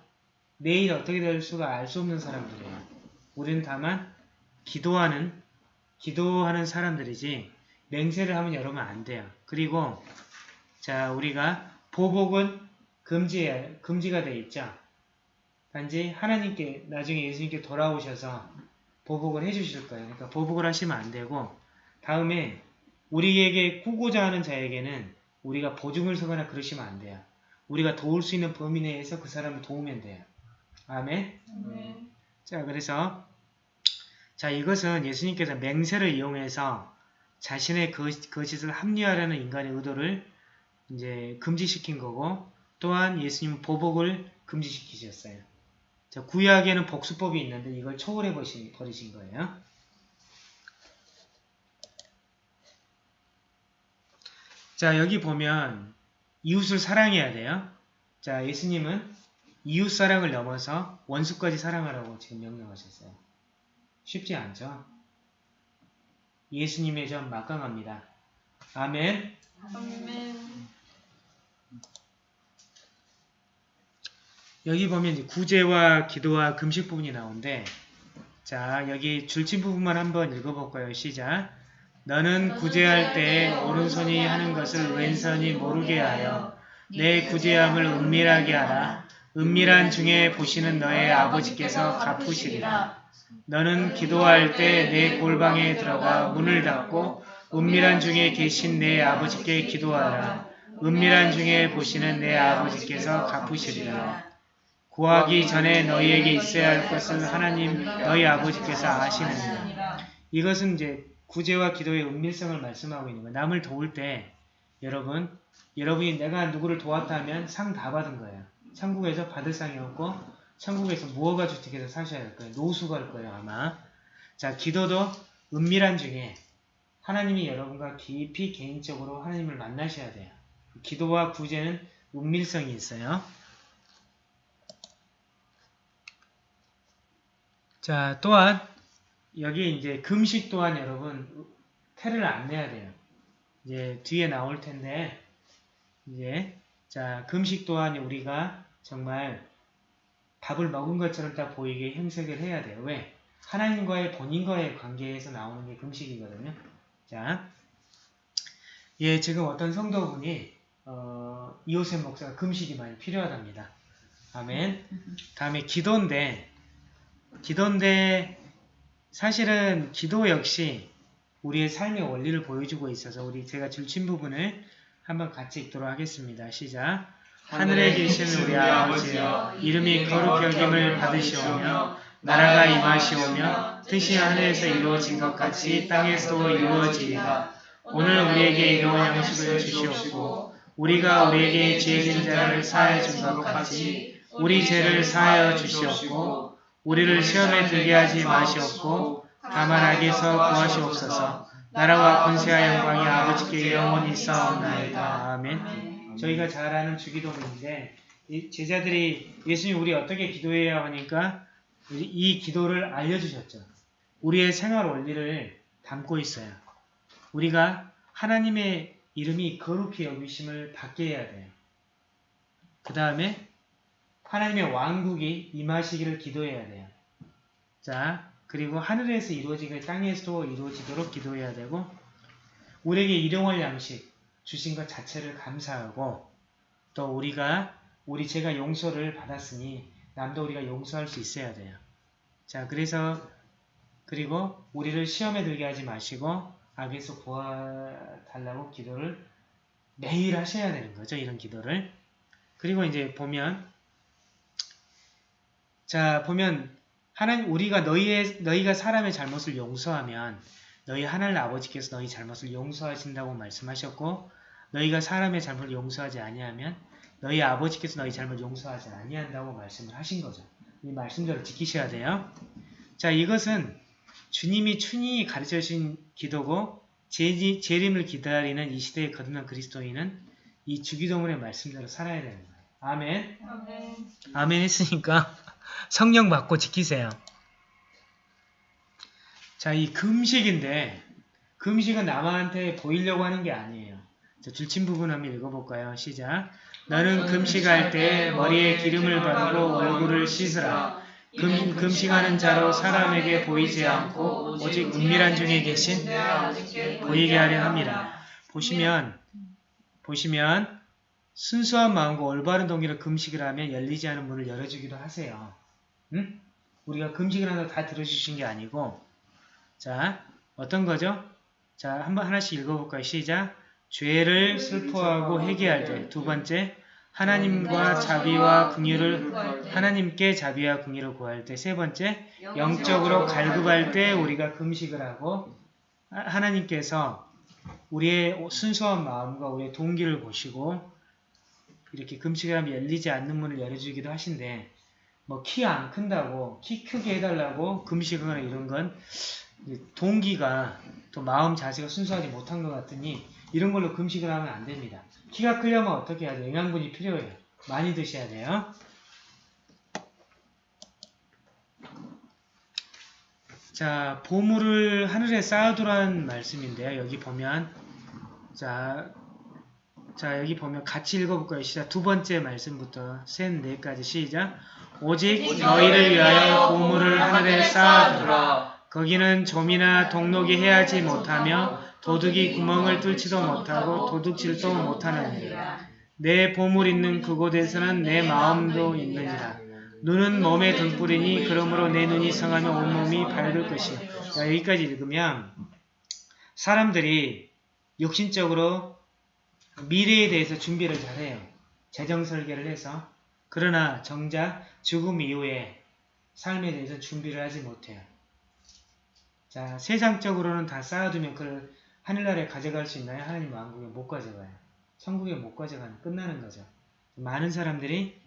내일 어떻게 될 수가 알 수 없는 사람들이에요 우리는 다만 기도하는 기도하는 사람들이지 맹세를 하면 여러분 안 돼요 그리고 자 우리가 보복은 금지 금지가 돼 있죠 단지 하나님께 나중에 예수님께 돌아오셔서 보복을 해주실 거예요. 그러니까 보복을 하시면 안 되고 다음에 우리에게 꾸고자 하는 자에게는 우리가 보증을 서거나 그러시면 안 돼요. 우리가 도울 수 있는 범위 내에서 그 사람을 도우면 돼요. 아멘. 자 그래서 자 이것은 예수님께서 맹세를 이용해서 자신의 그, 거짓을 합리화하려는 인간의 의도를 이제 금지시킨 거고 또한 예수님은 보복을 금지시키셨어요. 자, 구약에는 복수법이 있는데 이걸 초월해 버신, 버리신 거예요. 자, 여기 보면 이웃을 사랑해야 돼요. 자, 예수님은 이웃 사랑을 넘어서 원수까지 사랑하라고 지금 명령하셨어요. 쉽지 않죠? 예수님의 점 막강합니다. 아멘. 아멘 여기 보면 이제 구제와 기도와 금식 부분이 나오는데 자 여기 줄친 부분만 한번 읽어볼까요? 시작. 너는 구제할 때 오른손이 하는 것을 왼손이 모르게 하여 내 구제함을 은밀하게 하라. 은밀한 중에 보시는 너의 아버지께서 갚으시리라. 너는 기도할 때 내 골방에 들어가 문을 닫고 은밀한 중에 계신 내 아버지께 기도하라. 은밀한 중에 보시는 내 아버지께서 갚으시리라. 구하기 전에 너희에게 있어야 할 것을 하나님 너희 아버지께서 아시느니라. 이것은 이제 구제와 기도의 은밀성을 말씀하고 있는 거예요. 남을 도울 때 여러분, 여러분이 내가 누구를 도왔다면 상 다 받은 거예요. 천국에서 받을 상이 없고 천국에서 무허가 주택에서 사셔야 할 거예요. 노수가 할 거예요 아마. 자 기도도 은밀한 중에 하나님이 여러분과 깊이 개인적으로 하나님을 만나셔야 돼요. 기도와 구제는 은밀성이 있어요. 자 또한 여기 이제 금식 또한 여러분 태를 안 내야 돼요. 이제 뒤에 나올 텐데 이제 자 금식 또한 우리가 정말 밥을 먹은 것처럼 딱 보이게 행색을 해야 돼요. 왜? 하나님과의 본인과의 관계에서 나오는 게 금식이거든요. 자, 예, 지금 어떤 성도분이 어, 이호셉 목사가 금식이 많이 필요하답니다. 아멘. 다음에 기도인데, 기도인데 사실은 기도 역시 우리의 삶의 원리를 보여주고 있어서 우리 제가 줄친 부분을 한번 같이 읽도록 하겠습니다. 시작. 하늘에 계신 우리 아버지여 이름이 거룩히 여김을 받으시오며 나라가 임하시오며 뜻이 하늘에서 이루어진 것 같이 땅에서도 이루어지리라. 오늘 우리에게 일용할 양식을 주시옵고 우리가 우리에게 죄진 자를 사하여 준것 같이 우리 죄를 사하여 주시옵고 우리를 시험에 들게 하지 마시옵고 다만 악에서 구하시옵소서 나라와 권세와 영광이 아버지께 영원히 있사옵나이다. 아멘 저희가 잘 아는 주기도문인데 이 제자들이 예수님 우리 어떻게 기도해야 하니까 이- 이 기도를 알려주셨죠. 우리의 생활 원리를 담고 있어요. 우리가 하나님의 이름이 거룩히 여기심을 받게 해야 돼요. 그 다음에 하나님의 왕국이 임하시기를 기도해야 돼요. 자, 그리고 하늘에서 이루어지길 땅에서도 이루어지도록 기도해야 되고 우리에게 일용할 양식 주신 것 자체를 감사하고 또 우리가 우리 죄가 용서를 받았으니 남도 우리가 용서할 수 있어야 돼요. 자, 그래서 그리고 우리를 시험에 들게 하지 마시고 악에서 구하달라고 기도를 매일 하셔야 되는 거죠. 이런 기도를. 그리고 이제 보면 자, 보면 하나님 우리가 너희의 너희가 사람의 잘못을 용서하면 너희 하나님 아버지께서 너희 잘못을 용서하신다고 말씀하셨고 너희가 사람의 잘못을 용서하지 아니하면 너희 아버지께서 너희 잘못 용서하지 아니한다고 말씀을 하신 거죠. 이 말씀대로 지키셔야 돼요. 자, 이것은 주님이 춘히 가르쳐 주신 기도고 재- 재림을 기다리는 이 시대에 거듭난 그리스도인은 이 주기도문의 말씀대로 살아야 되는 거예요. 아멘. 아멘 했으니까 성령 받고 지키세요. 자, 이 금식인데 금식은 남한테 보이려고 하는 게 아니에요. 자, 줄친 부분 한번 읽어볼까요? 시작. 너는 금식할 때 머리에 기름을 바르고 얼굴을 씻으라. 금, 금식하는 자로 사람에게 보이지 않고 오직 은밀한 중에 계신 보이게 하려 합니다. 보시면 보시면 순수한 마음과 올바른 동기로 금식을 하면 열리지 않은 문을 열어주기도 하세요. 응? 우리가 금식을 한다고 다 들어주신 게 아니고 자 어떤 거죠? 자 한번 하나씩 읽어볼까요? 시작 죄를 슬퍼하고 회개할 때 두 번째 하나님과 자비와 긍휼을 하나님께 자비와 긍휼을 구할 때 세 번째 영적으로 갈급할 때 우리가 금식을 하고 하- 하나님께서 우리의 순수한 마음과 우리의 동기를 보시고 이렇게 금식을 하면 열리지 않는 문을 열어주기도 하신데 뭐 키 안 큰다고 키 크게 해달라고 금식을 이런 건 동기가 또 마음 자세가 순수하지 못한 것 같으니 이런 걸로 금식을 하면 안 됩니다. 키가 크려면 어떻게 해야 돼요? 영양분이 필요해요. 많이 드셔야 돼요. 자, 보물을 하늘에 쌓아두라는 말씀인데요. 여기 보면 자, 자 여기 보면 같이 읽어볼까요? 시작 두 번째 말씀부터 셋 넷까지 시작 오직 너희를 위하여 보물을 하늘에 쌓아두라 두라. 거기는 좀이나 동록이 해하지 못하며 도둑이 구멍을 뚫지도 못하고 도둑질도 못하느니라 내 보물 있는 그곳에서는 내 마음도 있느니라 눈은 몸의 등불이니 그러므로 내 눈이 성하면 온몸이 밝을 것이요 자, 여기까지 읽으면 사람들이 육신적으로 미래에 대해서 준비를 잘해요. 재정 설계를 해서 그러나 정작 죽음 이후에 삶에 대해서 준비를 하지 못해요. 자, 세상적으로는 다 쌓아두면 그걸 하늘나라에 가져갈 수 있나요? 하나님 왕국에 못 가져가요. 천국에 못 가져가는 끝나는 거죠. 많은 사람들이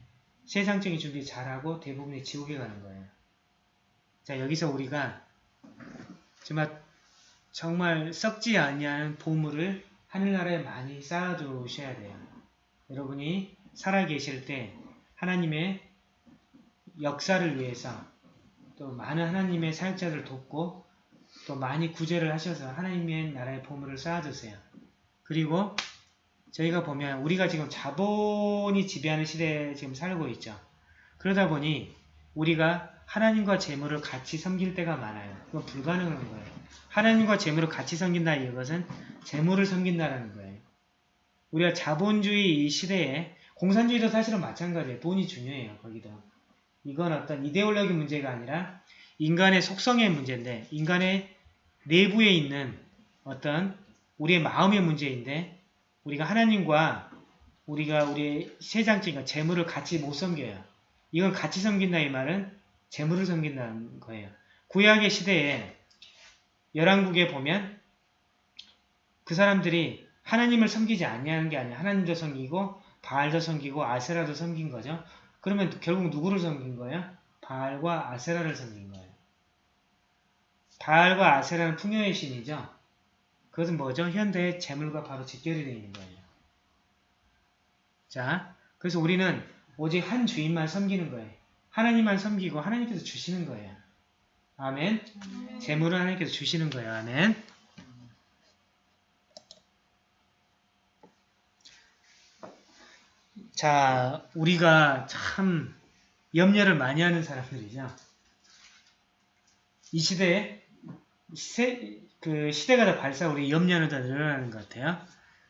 세상적인 준비 잘하고 대부분이 지옥에 가는 거예요. 자, 여기서 우리가 정말 정말 썩지 아니하는 보물을 하늘나라에 많이 쌓아두셔야 돼요. 여러분이 살아계실 때 하나님의 역사를 위해서 또 많은 하나님의 사역자들을 돕고 또 많이 구제를 하셔서 하나님의 나라의 보물을 쌓아두세요. 그리고 저희가 보면 우리가 지금 자본이 지배하는 시대에 지금 살고 있죠. 그러다 보니 우리가 하나님과 재물을 같이 섬길 때가 많아요. 그건 불가능한 거예요. 하나님과 재물을 같이 섬긴다 이것은 재물을 섬긴다라는 거예요. 우리가 자본주의 이 시대에 공산주의도 사실은 마찬가지예요. 돈이 중요해요. 거기도. 이건 어떤 이데올로기 문제가 아니라 인간의 속성의 문제인데 인간의 내부에 있는 어떤 우리의 마음의 문제인데 우리가 하나님과 우리가 우리의 세상적인 재물을 같이 못 섬겨요. 이건 같이 섬긴다 이 말은 재물을 섬긴다는 거예요. 구약의 시대에 열왕국에 보면 그 사람들이 하나님을 섬기지 아니하는 게 아니야. 하나님도 섬기고 바알도 섬기고 아세라도 섬긴 거죠. 그러면 결국 누구를 섬긴 거예요? 바알과 아세라를 섬긴 거예요. 바알과 아세라는 풍요의 신이죠. 그것은 뭐죠? 현대의 재물과 바로 직결이 되어 있는 거예요. 자, 그래서 우리는 오직 한 주인만 섬기는 거예요. 하나님만 섬기고 하나님께서 주시는 거예요. 아멘. 재물은 하나님께서 주시는 거예요. 아멘. 자, 우리가 참 염려를 많이 하는 사람들이죠. 이 시대에 세, 그 시대가 더 발사 우리 염려는 더 늘어나는 것 같아요.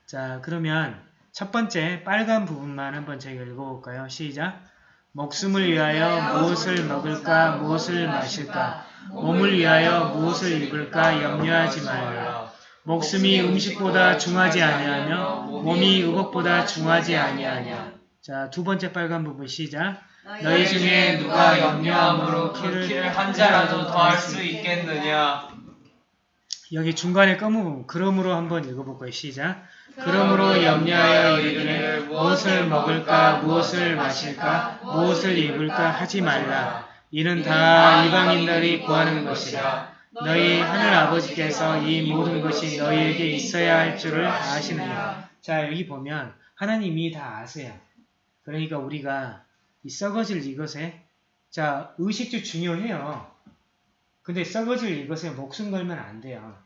자, 그러면 첫 번째 빨간 부분만 한번 저희가 읽어볼까요? 시작. 목숨을 위하여 무엇을 먹을까, 무엇을 마실까, 몸을 위하여 무엇을 입을까 염려하지 말라. 목숨이 음식보다 중하지 아니하며 몸이 의복보다 중하지 아니하냐. 자, 두 번째 빨간 부분 시작. 너희 중에 누가 염려함으로 그 키를 한 자라도 더할 수 있겠느냐? 여기 중간에 검은 부분 그러므로 한번 읽어볼까요? 시작. 그러므로 염려하여 이르기를 무엇을 먹을까, 무엇을 마실까, 무엇을 입을까 하지 말라. 이는 다 이방인들이 구하는 것이라. 너희 하늘 아버지께서 이 모든 것이 너희에게 있어야 할 줄을 아시느니라. 자, 여기 보면 하나님이 다 아세요. 그러니까 우리가 이 썩어질 이것에 자, 의식주 중요해요. 근데 썩어질 이것에 목숨 걸면 안 돼요.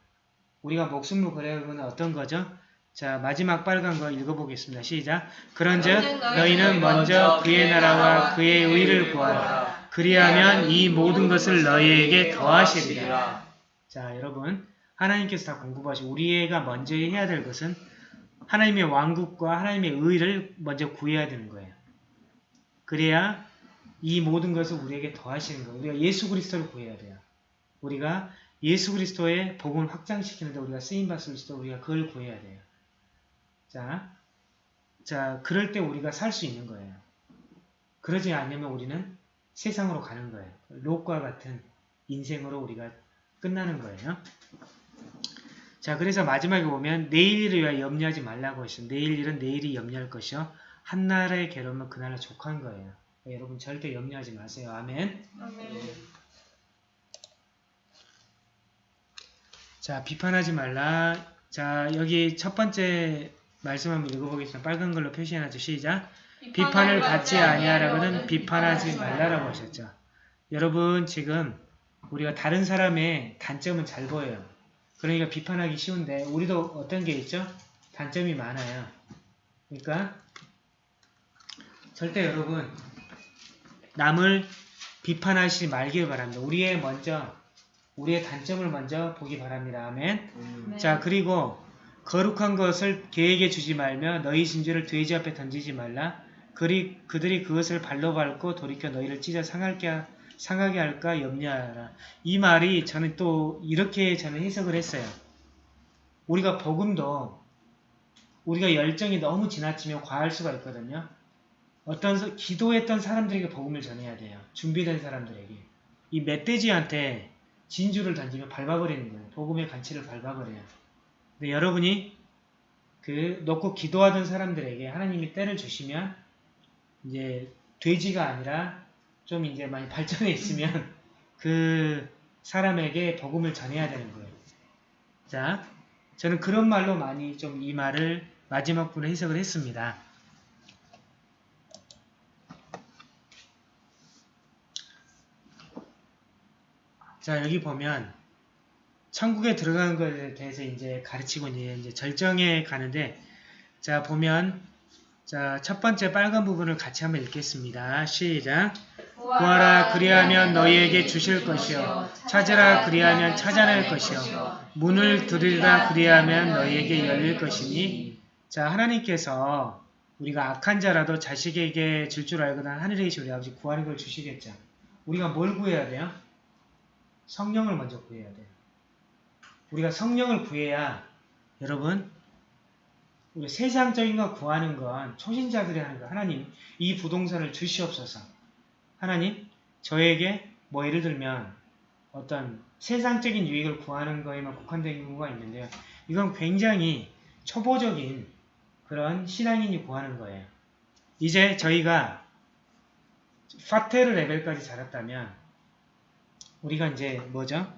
우리가 목숨을 걸어야 어떤 거죠? 자, 마지막 빨간 거 읽어보겠습니다. 시작. 그런즉 너희는 먼저 그의 나라와 그의 의를 구하라. 그리하면 이 모든 것을 너희에게 더하시리라. 자, 여러분. 하나님께서 다 공급하시고 우리가 먼저 해야 될 것은 하나님의 왕국과 하나님의 의를 먼저 구해야 되는 거예요. 그래야 이 모든 것을 우리에게 더하시는 거예요. 우리가 예수 그리스도를 구해야 돼요. 우리가 예수 그리스도의 복음을 확장시키는데 우리가 쓰임받을 수도 우리가 그걸 구해야 돼요. 자, 자, 그럴 때 우리가 살 수 있는 거예요. 그러지 않으면 우리는 세상으로 가는 거예요. 롯과 같은 인생으로 우리가 끝나는 거예요. 자, 그래서 마지막에 보면 내일 일을 위하여 염려하지 말라고 했어요. 내일 일은 내일이 염려할 것이요. 한나라의 괴로움은 그날에 족한 거예요. 여러분 절대 염려하지 마세요. 아멘. 자, 비판하지 말라. 자, 여기 첫 번째 말씀 한번 읽어보겠습니다. 빨간 걸로 표시해놨죠. 시작. 비판을 받지 아니하라고는 비판하지 말라라고 하셨죠. 여러분 지금 우리가 다른 사람의 단점은 잘 보여요. 그러니까 비판하기 쉬운데 우리도 어떤 게 있죠? 단점이 많아요. 그러니까 절대 여러분 남을 비판하시지 말길 바랍니다. 우리의 먼저 우리의 단점을 먼저 보기 바랍니다. 아멘. 음. 자 그리고 거룩한 것을 계에게 주지 말며 너희 진주를 돼지 앞에 던지지 말라. 그리, 그들이 그것을 발로 밟고 돌이켜 너희를 찢어 상할게, 상하게 할까 염려하라. 이 말이 저는 또 이렇게 저는 해석을 했어요. 우리가 복음도 우리가 열정이 너무 지나치면 과할 수가 있거든요. 어떤 서- 기도했던 사람들에게 복음을 전해야 돼요. 준비된 사람들에게. 이 멧돼지한테 진주를 던지면 밟아버리는 거예요. 복음의 간치를 밟아버려요. 근데 여러분이 그 놓고 기도하던 사람들에게 하나님이 때를 주시면 이제 돼지가 아니라 좀 이제 많이 발전해 있으면 그 사람에게 복음을 전해야 되는 거예요. 자, 저는 그런 말로 많이 좀 이 말을 마지막 부분 해석을 했습니다. 자, 여기 보면 천국에 들어가는 것에 대해서 이제 가르치고 이제 절정에 가는데 자, 보면 자, 첫 번째 빨간 부분을 같이 한번 읽겠습니다. 시작. 구하라 그리하면 너희에게 주실 것이요. 찾으라 그리하면 찾아낼 것이요. 문을 두드리라 그리하면 너희에게 열릴 것이니. 자 하나님께서 우리가 악한 자라도 자식에게 줄 줄 알거든 하늘에 계신 우리 아버지 구하는 걸 주시겠죠? 우리가 뭘 구해야 돼요? 성령을 먼저 구해야 돼요. 우리가 성령을 구해야 여러분 우리 세상적인 거 구하는 건 초신자들이 하는 거 하나님 이 부동산을 주시옵소서 하나님 저에게 뭐 예를 들면 어떤 세상적인 유익을 구하는 거에만 국한된 경우가 있는데요. 이건 굉장히 초보적인 그런 신앙인이 구하는 거예요. 이제 저희가 파테르 레벨까지 자랐다면 우리가 이제 뭐죠?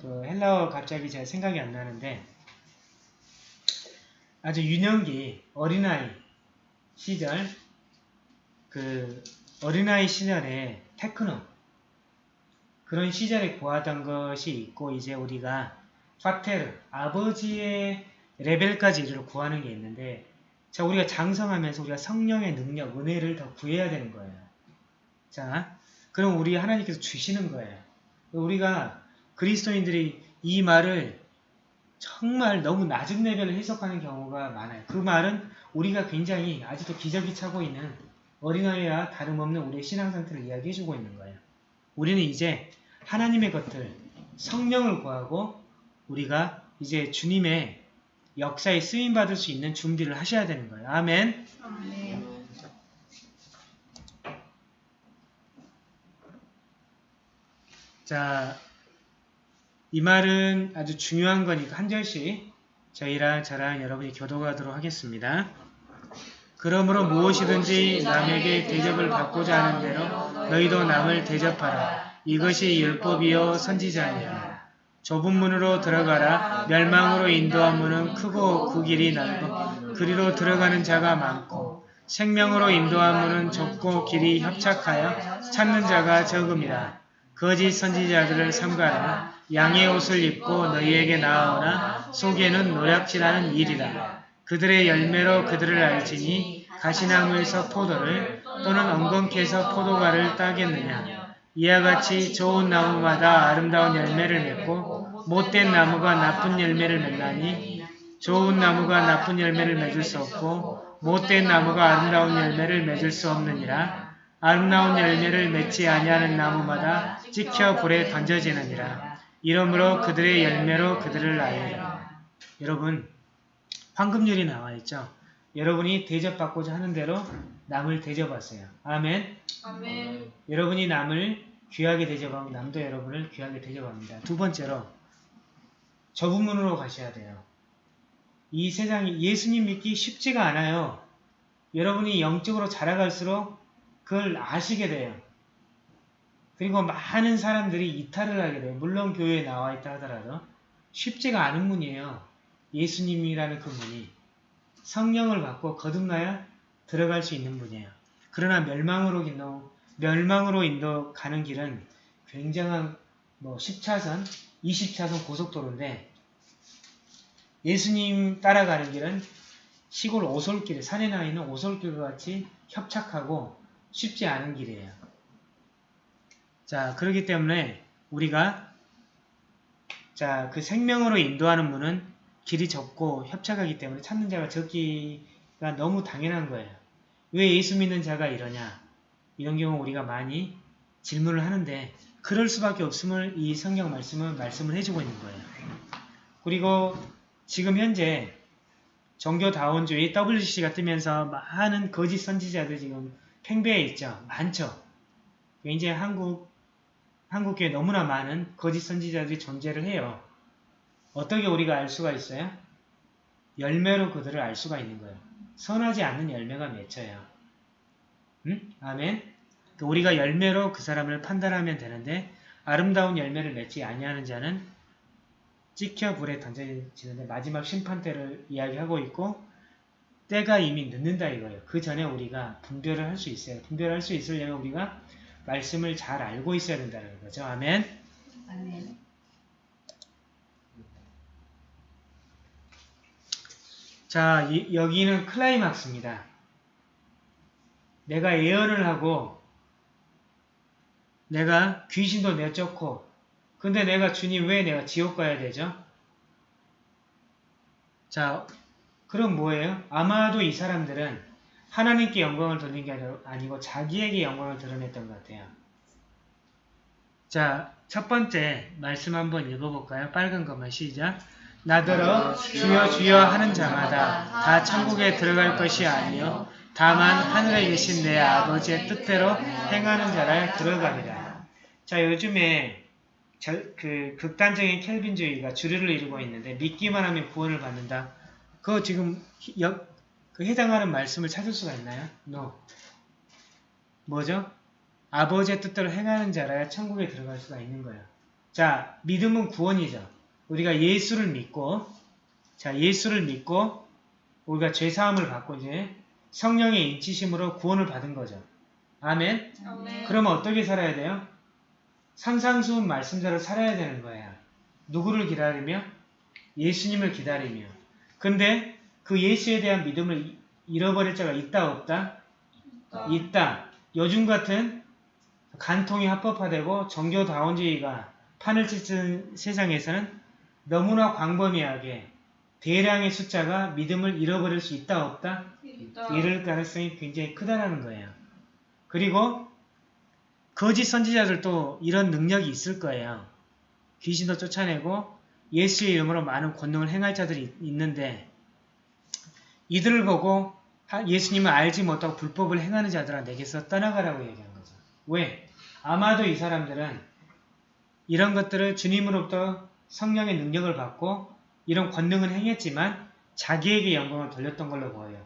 그 헬라어 갑자기 제 생각이 안 나는데 아주 유년기 어린아이 시절 그 어린아이 시절에 테크노 그런 시절에 구하던 것이 있고 이제 우리가 파테르 아버지의 레벨까지 이를 구하는 게 있는데 자 우리가 장성하면서 우리가 성령의 능력 은혜를 더 구해야 되는 거예요. 자 그럼 우리 하나님께서 주시는 거예요. 우리가 그리스도인들이 이 말을 정말 너무 낮은 레벨을 해석하는 경우가 많아요. 그 말은 우리가 굉장히 아직도 기저귀 차고 있는 어린아이와 다름없는 우리의 신앙 상태를 이야기해주고 있는 거예요. 우리는 이제 하나님의 것들, 성령을 구하고 우리가 이제 주님의 역사에 쓰임받을 수 있는 준비를 하셔야 되는 거예요. 아멘. 자, 이 말은 아주 중요한 거니까 한 절씩 저희랑 저랑 여러분이 교도하도록 하겠습니다. 그러므로 무엇이든지 남에게 대접을 받고자 하는 대로 너희도 남을 대접하라. 이것이 율법이요 선지자니라. 좁은 문으로 들어가라. 멸망으로 인도한 문은 크고 그 길이 넓고 그리로 들어가는 자가 많고 생명으로 인도한 문은 좁고 길이 협착하여 찾는 자가 적음이라. 거짓 선지자들을 삼가라. 양의 옷을 입고 너희에게 나아오나 속에는 노략질하는 일이라. 그들의 열매로 그들을 알지니 가시나무에서 포도를 또는 엉겅퀴에서 포도가를 따겠느냐. 이와 같이 좋은 나무마다 아름다운 열매를 맺고 못된 나무가 나쁜 열매를 맺나니 좋은 나무가 나쁜 열매를 맺을 수 없고 못된 나무가 아름다운 열매를 맺을 수 없느니라. 아름다운 열매를 맺지 아니하는 나무마다 찍혀 불에 던져지느니라. 이러므로 그들의 열매로 그들을 알리라. 여러분 황금률이 나와 있죠. 여러분이 대접받고자 하는 대로 남을 대접하세요. 아멘. 아멘. 여러분이 남을 귀하게 대접하면 남도 여러분을 귀하게 대접합니다. 두 번째로 좁은 문으로 가셔야 돼요. 이 세상이 예수님 믿기 쉽지가 않아요. 여러분이 영적으로 자라갈수록 그걸 아시게 돼요. 그리고 많은 사람들이 이탈을 하게 돼요. 물론 교회에 나와 있다 하더라도 쉽지가 않은 문이에요. 예수님이라는 그 문이 성령을 받고 거듭나야 들어갈 수 있는 분이에요. 그러나 멸망으로 인도 멸망으로 인도 가는 길은 굉장한 뭐 10차선, 20차선 고속도로인데 예수님 따라가는 길은 시골 오솔길, 산에 나 있는 오솔길 과 같이 협착하고 쉽지 않은 길이에요. 자, 그렇기 때문에 우리가 자, 그 생명으로 인도하는 문은 길이 좁고 협착하기 때문에 찾는 자가 적기가 너무 당연한 거예요. 왜 예수 믿는 자가 이러냐? 이런 경우 우리가 많이 질문을 하는데 그럴 수밖에 없음을 이 성경 말씀은 말씀을 해주고 있는 거예요. 그리고 지금 현재 종교다원주의 WC가 뜨면서 많은 거짓 선지자들 지금 팽배해 있죠. 많죠. 이제 한국 한국에 너무나 많은 거짓 선지자들이 존재를 해요. 어떻게 우리가 알 수가 있어요? 열매로 그들을 알 수가 있는 거예요. 선하지 않는 열매가 맺혀요. 응? 아멘? 그 우리가 열매로 그 사람을 판단하면 되는데 아름다운 열매를 맺지 아니하는 자는 찍혀 불에 던져지는데 마지막 심판 때를 이야기하고 있고 때가 이미 늦는다 이거예요. 그 전에 우리가 분별을 할 수 있어요. 분별할 수 있으려면 우리가 말씀을 잘 알고 있어야 된다는 거죠. 아멘. 아멘. 자, 이- 여기는 클라이막스입니다. 내가 예언을 하고 내가 귀신도 내쫓고 근데 내가 주님 왜 내가 지옥 가야 되죠? 자, 그럼 뭐예요? 아마도 이 사람들은 하나님께 영광을 돌린 게 아니고 자기에게 영광을 드러냈던 것 같아요. 자, 첫 번째 말씀 한번 읽어볼까요? 빨간 것만 시작. 나더러 주여 주여 하는 자마다 다 천국에 들어갈 것이 아니요 다만 하늘에 계신 내 아버지의 뜻대로 행하는 자라 들어가리라. 자 요즘에 절- 그 극단적인 켈빈주의가 주류를 이루고 있는데 믿기만 하면 구원을 받는다. 그거 지금 그 해당하는 말씀을 찾을 수가 있나요? No. 뭐죠? 아버지의 뜻대로 행하는 자라야 천국에 들어갈 수가 있는 거예요. 자, 믿음은 구원이죠. 우리가 예수를 믿고, 자, 예수를 믿고, 우리가 죄사함을 받고 이제 성령의 인치심으로 구원을 받은 거죠. 아멘? 아멘. 그러면 어떻게 살아야 돼요? 산상수훈 말씀대로 살아야 되는 거예요. 누구를 기다리며? 예수님을 기다리며. 근데 그 예수에 대한 믿음을 이- 잃어버릴 자가 있다 없다? 있다. 요즘 같은 간통이 합법화되고 정교다원주의가 판을 찢은 세상에서는 너무나 광범위하게 대량의 숫자가 믿음을 잃어버릴 수 있다 없다? 있다. 이럴 가능성이 굉장히 크다라는 거예요. 그리고 거짓 선지자들도 이런 능력이 있을 거예요. 귀신도 쫓아내고 예수의 이름으로 많은 권능을 행할 자들이 있는데 이들을 보고 하- 예수님을 알지 못하고 불법을 행하는 자들아 내게서 떠나가라고 얘기한 거죠. 왜? 아마도 이 사람들은 이런 것들을 주님으로부터 성령의 능력을 받고 이런 권능을 행했지만 자기에게 영광을 돌렸던 걸로 보여요.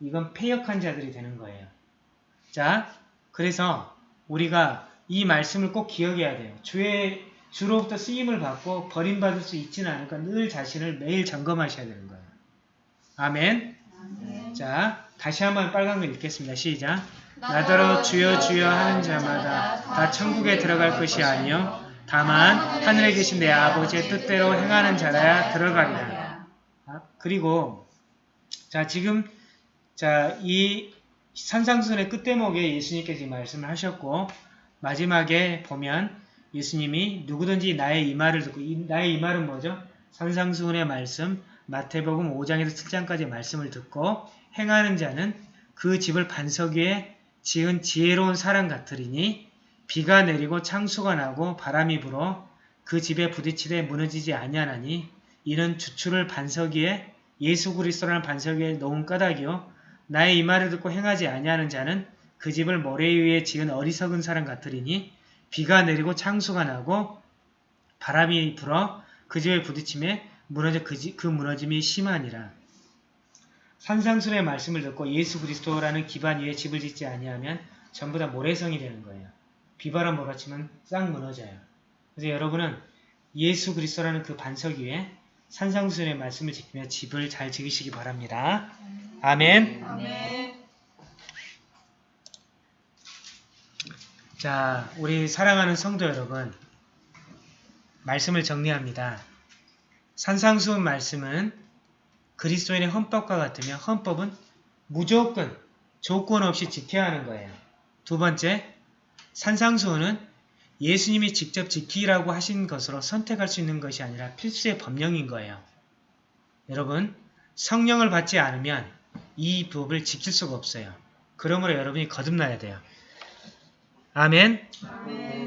이건 폐역한 자들이 되는 거예요. 자, 그래서 우리가 이 말씀을 꼭 기억해야 돼요. 주의 주로부터 쓰임을 받고 버림받을 수 있지는 않으니까 늘 자신을 매일 점검하셔야 되는 거예요. 아멘. 자, 다시 한번 빨간 거 읽겠습니다. 시작. 나더러 주여 주여 하는 자마다 다 천국에 들어갈 것이 아니요 다만 하늘에 계신 내 아버지의 뜻대로 행하는 자라야 들어가리라. 아, 그리고 자 지금 자이 산상순의 끝대목에 예수님께서 이 말씀을 하셨고 마지막에 보면 예수님이 누구든지 나의 이 말을 듣고 이, 나의 이 말은 뭐죠? 산상순의 말씀 마태복음 5장에서 7장까지 말씀을 듣고 행하는 자는 그 집을 반석 위에 지은 지혜로운 사람 같으리니 비가 내리고 창수가 나고 바람이 불어 그 집에 부딪히되 무너지지 아니하나니 이는 주추를 반석 위에 예수 그리스도라는 반석 위에 놓은 까닭이요 나의 이 말을 듣고 행하지 아니하는 자는 그 집을 모래 위에 지은 어리석은 사람 같으리니 비가 내리고 창수가 나고 바람이 불어 그 집에 부딪힘에 무너져 그, 집- 그 무너짐이 심하니라. 산상순의 말씀을 듣고 예수 그리스도라는 기반 위에 집을 짓지 아니하면 전부 다 모래성이 되는 거예요. 비바람 몰아치면 싹 무너져요. 그래서 여러분은 예수 그리스도라는 그 반석 위에 산상순의 말씀을 지키며 집을 잘 지으시기 바랍니다. 아멘. 아멘. 자, 우리 사랑하는 성도 여러분, 말씀을 정리합니다. 산상수훈 말씀은 그리스도인의 헌법과 같으며 헌법은 무조건 조건 없이 지켜야 하는 거예요. 두 번째, 산상수훈은 예수님이 직접 지키라고 하신 것으로 선택할 수 있는 것이 아니라 필수의 법령인 거예요. 여러분, 성령을 받지 않으면 이 법을 지킬 수가 없어요. 그러므로 여러분이 거듭나야 돼요. 아멘. 아멘.